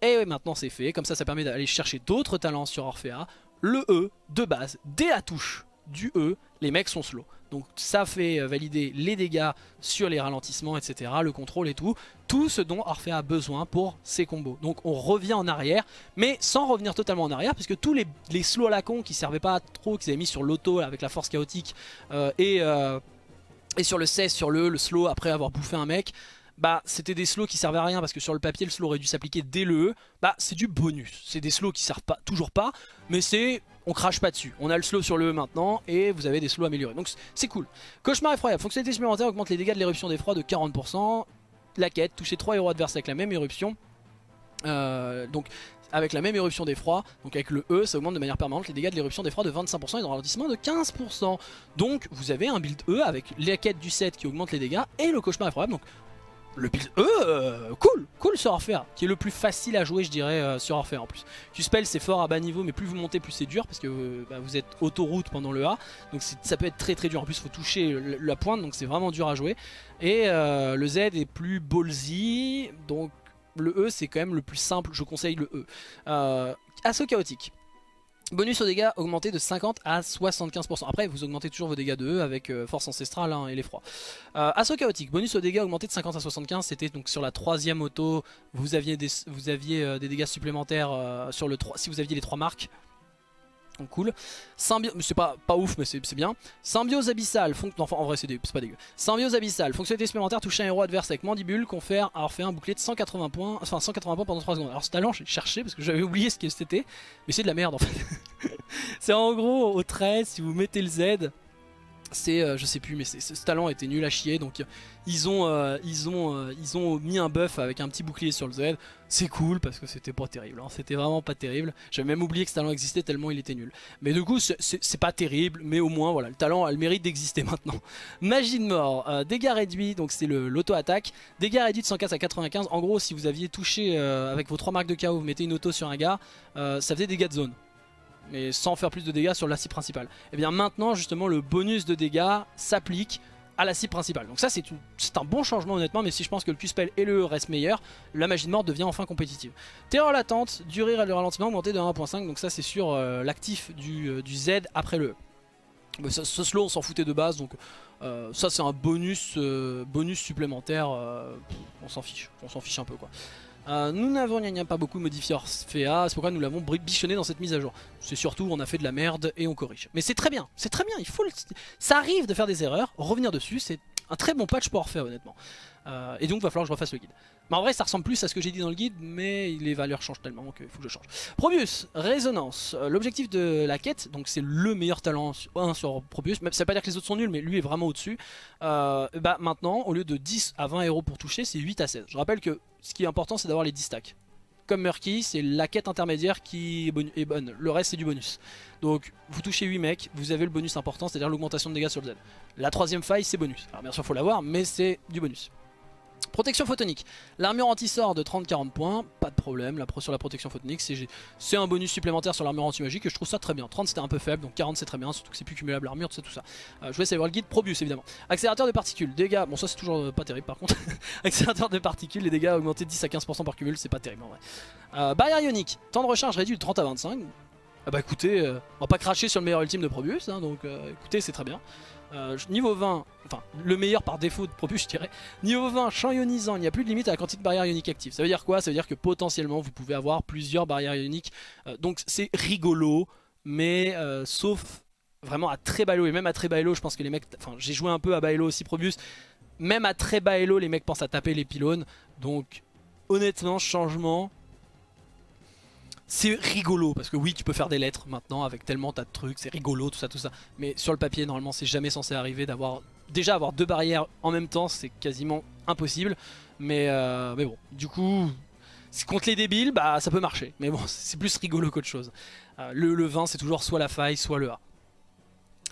Et maintenant c'est fait, comme ça ça permet d'aller chercher d'autres talents sur Orphea. Le E de base, dès la touche du E, les mecs sont slow. Donc ça fait valider les dégâts sur les ralentissements, etc. Le contrôle et tout. Tout ce dont Orphée a besoin pour ses combos. Donc on revient en arrière, mais sans revenir totalement en arrière, puisque tous les, les slows à la con qui servaient pas trop, qu'ils avaient mis sur l'auto avec la force chaotique, euh, et, euh, et sur le 16, sur le, le slow après avoir bouffé un mec, bah c'était des slows qui servaient à rien parce que sur le papier le slow aurait dû s'appliquer dès le E, bah c'est du bonus. C'est des slows qui servent pas, toujours pas, mais c'est on crache pas dessus. On a le slow sur le E maintenant et vous avez des slows améliorés. Donc c'est cool. Cauchemar effroyable. Fonctionnalité supplémentaire augmente les dégâts de l'éruption d'effroi de 40%. La quête, toucher 3 héros adverses avec la même éruption. Euh, donc avec la même éruption d'effroi, donc avec le E, ça augmente de manière permanente les dégâts de l'éruption d'effroi de 25% et de ralentissement de 15%. Donc vous avez un build E avec la quête du 7 qui augmente les dégâts et le cauchemar effroyable. Donc le build E, cool, cool sur Orphea, qui est le plus facile à jouer je dirais euh, sur Orphea en plus. Q-Spell c'est fort à bas niveau mais plus vous montez plus c'est dur parce que euh, bah, vous êtes autoroute pendant le A, donc ça peut être très très dur, en plus il faut toucher la pointe donc c'est vraiment dur à jouer. Et le Z est plus ballsy, donc le E c'est quand même le plus simple, je conseille le E. assaut chaotique. Bonus aux dégâts augmenté de 50 à 75%. Après, vous augmentez toujours vos dégâts de E avec euh, force ancestrale hein, et l'effroi. Euh, assaut chaotique, bonus aux dégâts augmenté de 50 à 75. C'était donc sur la troisième auto, vous aviez des, euh, dégâts supplémentaires 3, si vous aviez les trois marques. Donc cool. C'est pas, pas ouf, mais c'est bien. Symbiose abyssale. Enfin, en vrai, c'est pas dégueu. Symbiose abyssale. Fonctionnalité supplémentaire toucher un héros adverse avec mandibule. Confère alors fait un bouclier de 180 points. Enfin, 180 points pendant 3 secondes. Alors, ce talent, j'ai cherché parce que j'avais oublié ce que c'était. Mais c'est de la merde en fait. c'est en gros au 13, si vous mettez le Z, c'est euh, je sais plus mais ce talent était nul à chier donc euh, ils ont euh, ils ont mis un buff avec un petit bouclier sur le Z. C'est cool parce que c'était pas terrible hein. c'était vraiment pas terrible. J'avais même oublié que ce talent existait tellement il était nul. Mais du coup c'est pas terrible mais au moins voilà le talent a le mérite d'exister maintenant. Magie de mort dégâts réduits donc c'est l'auto attaque dégâts réduits de 104 à 95 en gros si vous aviez touché avec vos trois marques de KO vous mettez une auto sur un gars ça faisait dégâts de zone mais sans faire plus de dégâts sur la cible principale. Et eh bien maintenant justement le bonus de dégâts s'applique à la cible principale. Donc ça c'est un bon changement honnêtement, mais si je pense que le Q-Spell et le E restent meilleurs, la magie de mort devient enfin compétitive. Terreur latente, durée et le ralentissement augmenté de 1.5, donc ça c'est sur euh, l'actif euh, du, Z après le E. ce, slow on s'en foutait de base, donc euh, ça c'est un bonus, bonus supplémentaire, on s'en fiche, on s'en fiche un peu quoi. Euh, nous n'avons pas beaucoup modifié Orphea, c'est pourquoi nous l'avons bichonné dans cette mise à jour. C'est surtout on a fait de la merde et on corrige. Mais c'est très bien, c'est très bien, il faut ça arrive de faire des erreurs, revenir dessus, c'est un très bon patch pour Orphea honnêtement. Euh, et donc va falloir que je refasse le guide. Mais en vrai ça ressemble plus à ce que j'ai dit dans le guide, mais les valeurs changent tellement qu'il faut que je change. Probius, résonance. Euh, l'objectif de la quête, donc c'est le meilleur talent 1 sur Probius, ça veut pas dire que les autres sont nuls, mais lui est vraiment au-dessus. bah maintenant, au lieu de 10 à 20 héros pour toucher, c'est 8 à 16. Je rappelle que ce qui est important c'est d'avoir les 10 stacks. Comme Murky, c'est la quête intermédiaire qui est bonne. Le reste c'est du bonus. Donc vous touchez 8 mecs, vous avez le bonus important, c'est-à-dire l'augmentation de dégâts sur le Z. La troisième faille c'est bonus. Alors bien sûr faut l'avoir, mais c'est du bonus. Protection photonique. L'armure anti-sort de 30-40 points, pas de problème. La sur la protection photonique, c'est un bonus supplémentaire sur l'armure anti-magique et je trouve ça très bien. 30 c'était un peu faible, donc 40 c'est très bien, surtout que c'est plus cumulable l'armure, tout ça, tout ça. Euh, je vais essayer voir le guide. Probius évidemment. Accélérateur de particules, dégâts, bon ça c'est toujours euh, pas terrible par contre. Accélérateur de particules, les dégâts augmentés de 10 à 15% par cumul, c'est pas terrible en vrai. Euh, barrière ionique, temps de recharge réduit de 30 à 25. Ah bah écoutez, on va pas cracher sur le meilleur ultime de Probius, hein, donc écoutez c'est très bien. Euh, niveau 20, enfin le meilleur par défaut de Propus je dirais. Niveau 20, champ ionisant, il n'y a plus de limite à la quantité de barrières ioniques actives. Ça veut dire quoi? Ça veut dire que potentiellement vous pouvez avoir plusieurs barrières ioniques. Euh, donc c'est rigolo, mais euh, sauf vraiment à très bas. Et même à très bas je pense que les mecs... Enfin j'ai joué un peu à bas aussi Probius. Même à très bas les mecs pensent à taper les pylônes. Donc honnêtement, changement c'est rigolo parce que oui tu peux faire des lettres maintenant avec tellement tas de trucs, c'est rigolo tout ça tout ça. Mais sur le papier normalement c'est jamais censé arriver d'avoir déjà avoir deux barrières en même temps c'est quasiment impossible. Mais, euh, mais bon du coup contre les débiles bah ça peut marcher. Mais bon c'est plus rigolo qu'autre chose. Euh, le, le 20 c'est toujours soit la faille soit le A.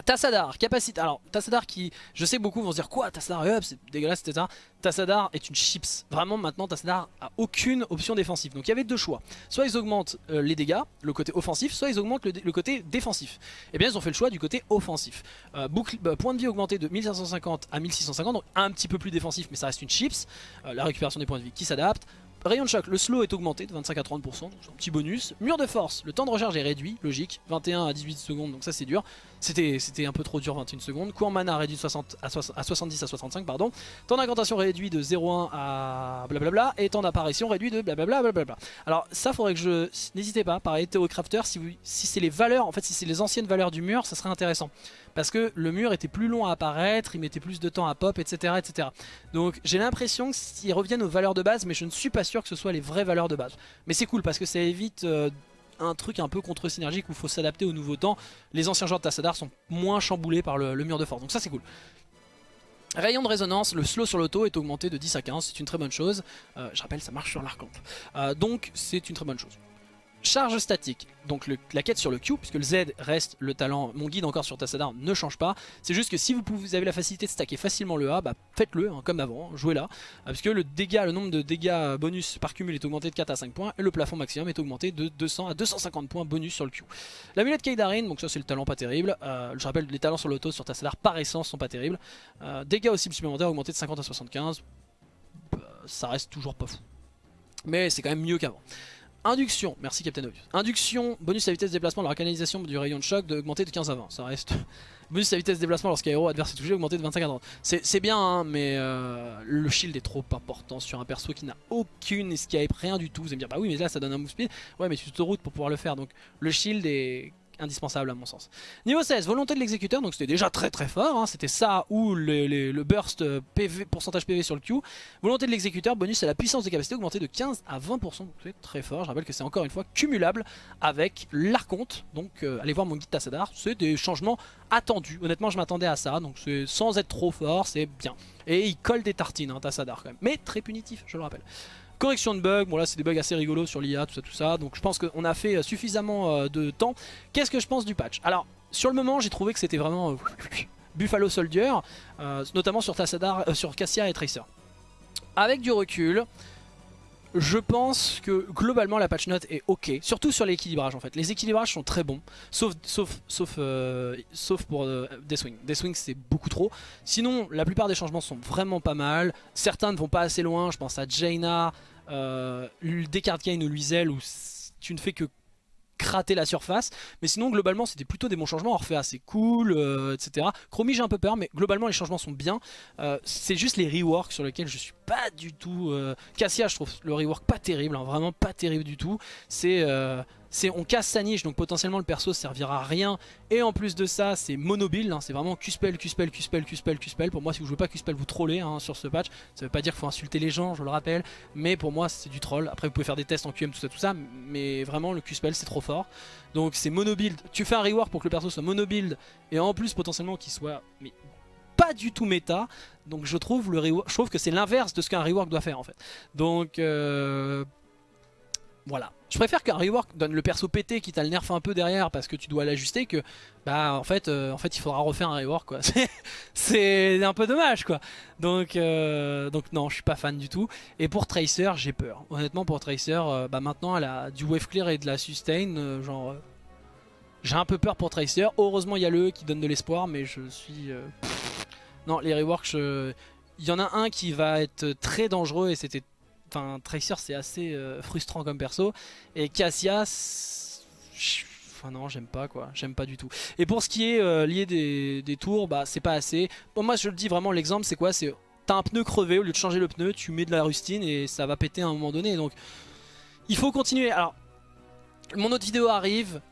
Tassadar, capacité. Alors, Tassadar qui, je sais beaucoup vont se dire quoi, Tassadar up, c'est dégueulasse, etc. Tassadar est une chips. Vraiment, maintenant, Tassadar a aucune option défensive. Donc, il y avait deux choix. Soit ils augmentent euh, les dégâts, le côté offensif, soit ils augmentent le, côté défensif. Et eh bien, ils ont fait le choix du côté offensif. Euh, point de vie augmenté de 1550 à 1650, donc un petit peu plus défensif, mais ça reste une chips. Euh, la récupération des points de vie qui s'adapte. Rayon de choc, le slow est augmenté de 25 à 30%, un petit bonus. Mur de force, le temps de recharge est réduit, logique, 21 à 18 secondes, donc ça c'est dur. C'était un peu trop dur 21 secondes. En mana réduit de 60 à, 70 à 65, pardon. Temps d'incantation réduit de 0,1 à blablabla, et temps d'apparition réduit de blablabla. Blablabla. Alors ça faudrait que je... N'hésitez pas, pareil, Théocrafter, si, si c'est les valeurs, en fait si c'est les anciennes valeurs du mur, ça serait intéressant parce que le mur était plus long à apparaître, il mettait plus de temps à pop, etc. etc. Donc j'ai l'impression qu'ils reviennent aux valeurs de base, mais je ne suis pas sûr que ce soit les vraies valeurs de base. Mais c'est cool parce que ça évite euh, un truc un peu contre-synergique où il faut s'adapter au nouveau temps. Les anciens joueurs de Tassadar sont moins chamboulés par le, mur de force, donc ça c'est cool. Rayon de résonance, le slow sur l'auto est augmenté de 10 à 15, c'est une très bonne chose. Euh, je rappelle, ça marche sur l'arcamp. Euh, donc c'est une très bonne chose. Charge statique, donc la quête sur le Q, puisque le Z reste le talent, mon guide encore sur Tassadar ne change pas. C'est juste que si vous, avez la facilité de stacker facilement le A, bah faites-le hein, comme avant, jouez là. Euh, puisque le dégât, le nombre de dégâts bonus par cumul est augmenté de 4 à 5 points, et le plafond maximum est augmenté de 200 à 250 points bonus sur le Q. L'amulette Kaidarin, donc ça c'est le talent pas terrible. Euh, je rappelle, les talents sur l'auto sur Tassadar par essence sont pas terribles. Euh, dégâts aussi supplémentaires augmentés de 50 à 75. Bah, ça reste toujours pas fou. Mais c'est quand même mieux qu'avant. Induction, merci Captain Obvious. Induction, bonus à vitesse de déplacement, la canalisation du rayon de choc d'augmenter de 15 à 20. Ça reste. bonus à vitesse de déplacement lorsqu'un héros adverse est touché, augmenté de 25 à 30. C'est bien, hein, mais euh, le shield est trop important sur un perso qui n'a aucune escape, rien du tout. Vous allez me dire, bah oui, mais là ça donne un move speed. Ouais, mais tu te routes pour pouvoir le faire. Donc le shield est indispensable à mon sens. Niveau 16, volonté de l'exécuteur, donc c'était déjà très très fort, hein. c'était ça ou le, burst euh, PV, pourcentage PV sur le Q. Volonté de l'exécuteur, bonus à la puissance de capacité augmentée de 15 à 20%, donc c'est très fort. Je rappelle que c'est encore une fois cumulable avec l'Arconte, donc euh, allez voir mon guide Tassadar, c'est des changements attendus. Honnêtement, je m'attendais à ça, donc sans être trop fort, c'est bien. Et il colle des tartines, hein, Tassadar quand même, mais très punitif, je le rappelle. Correction de bugs, bon là c'est des bugs assez rigolos sur l'IA, tout ça, tout ça. Donc je pense qu'on a fait euh, suffisamment euh, de temps. Qu'est-ce que je pense du patch? Alors, sur le moment, j'ai trouvé que c'était vraiment euh, Buffalo Soldier, notamment sur Tassadar, sur Cassia et Tracer. Avec du recul, je pense que globalement la patch note est ok, surtout sur l'équilibrage en fait. Les équilibrages sont très bons, sauf, sauf, sauf, sauf pour Deathwing. Deathwing c'est beaucoup trop. Sinon la plupart des changements sont vraiment pas mal. Certains ne vont pas assez loin, je pense à Jaina, euh, Descartes Gain ou Luisel où tu ne fais que crater la surface. Mais sinon globalement c'était plutôt des bons changements. Orphea c'est cool euh, etc Chromie j'ai un peu peur mais globalement les changements sont bien. Euh, c'est juste les reworks sur lesquels je suis pas du tout euh, Cassia je trouve le rework pas terrible hein, vraiment pas terrible du tout. C'est on casse sa niche donc potentiellement le perso servira à rien. Et en plus de ça c'est monobile hein, c'est vraiment Q-spell, Q-spell, Q-spell, Q-spell, Q-spell pour moi si vous jouez pas Q-spell vous trollez hein, sur ce patch. Ça veut pas dire qu'il faut insulter les gens je le rappelle. Mais pour moi c'est du troll. Après vous pouvez faire des tests en QM tout ça tout ça. Mais vraiment le Q-spell c'est trop fort. Donc c'est monobuild. Tu fais un rework pour que le perso soit monobuild et en plus potentiellement qu'il soit pas du tout méta. Donc je trouve, le je trouve que c'est l'inverse de ce qu'un rework doit faire en fait. Donc euh, voilà. Je préfère qu'un rework donne le perso pété qui t'a le nerf un peu derrière parce que tu dois l'ajuster que bah en fait euh, en fait il faudra refaire un rework quoi. C'est un peu dommage quoi. Donc euh, donc non, je suis pas fan du tout et pour Tracer, j'ai peur. Honnêtement pour Tracer euh, bah maintenant elle a du wave clear et de la sustain genre j'ai un peu peur pour Tracer. Heureusement, il y a le e qui donne de l'espoir mais je suis non, les reworks il y en a un qui va être très dangereux et c'était Enfin, Tracer c'est assez euh, frustrant comme perso. Et Cassia, enfin non, j'aime pas quoi, j'aime pas du tout. Et pour ce qui est euh, lié des, tours, bah c'est pas assez. Bon, moi je le dis vraiment, l'exemple c'est quoi? C'est t'as un pneu crevé, au lieu de changer le pneu, tu mets de la rustine et ça va péter à un moment donné. Donc il faut continuer. Alors, mon autre vidéo arrive.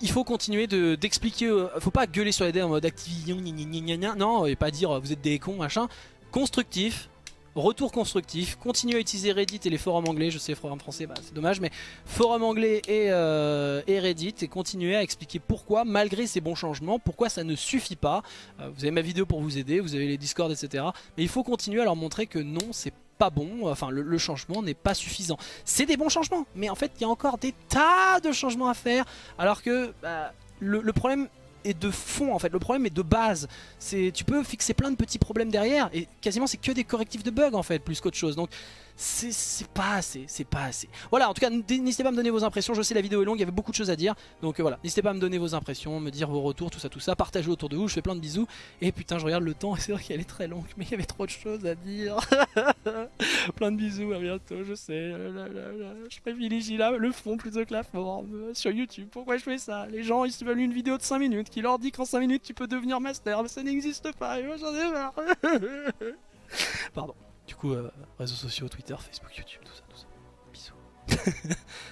Il faut continuer d'expliquer, euh, faut pas gueuler sur les dés en mode Activision, non, et pas dire vous êtes des cons, machin. Constructif, retour constructif, continuez à utiliser Reddit et les forums anglais, je sais forum français bah, c'est dommage mais forum anglais et, euh, Reddit et continuez à expliquer pourquoi malgré ces bons changements, pourquoi ça ne suffit pas. Euh, vous avez ma vidéo pour vous aider, vous avez les Discord etc. Mais il faut continuer à leur montrer que non c'est pas bon, enfin le, changement n'est pas suffisant. C'est des bons changements mais en fait il y a encore des tas de changements à faire alors que bah, le problème est de fond en fait, le problème est de base. Tu peux fixer plein de petits problèmes derrière et quasiment c'est que des correctifs de bugs en fait plus qu'autre chose. Donc c'est pas assez, c'est pas assez. Voilà, en tout cas, n'hésitez pas à me donner vos impressions. Je sais la vidéo est longue, il y avait beaucoup de choses à dire. Donc euh, voilà, n'hésitez pas à me donner vos impressions, me dire vos retours, tout ça, tout ça. Partagez autour de vous, je fais plein de bisous. Et putain, je regarde le temps c'est vrai qu'elle est très longue, mais il y avait trop de choses à dire. plein de bisous, à bientôt, je sais. Je privilégie là le fond plutôt que la forme sur YouTube. Pourquoi je fais ça? Les gens, ils se veulent une vidéo de 5 minutes qui leur dit qu'en 5 minutes tu peux devenir master, mais ça n'existe pas. Et moi j'en ai marre. Pardon. Du coup, euh, réseaux sociaux, Twitter, Facebook, YouTube, tout ça, tout ça. Bisous.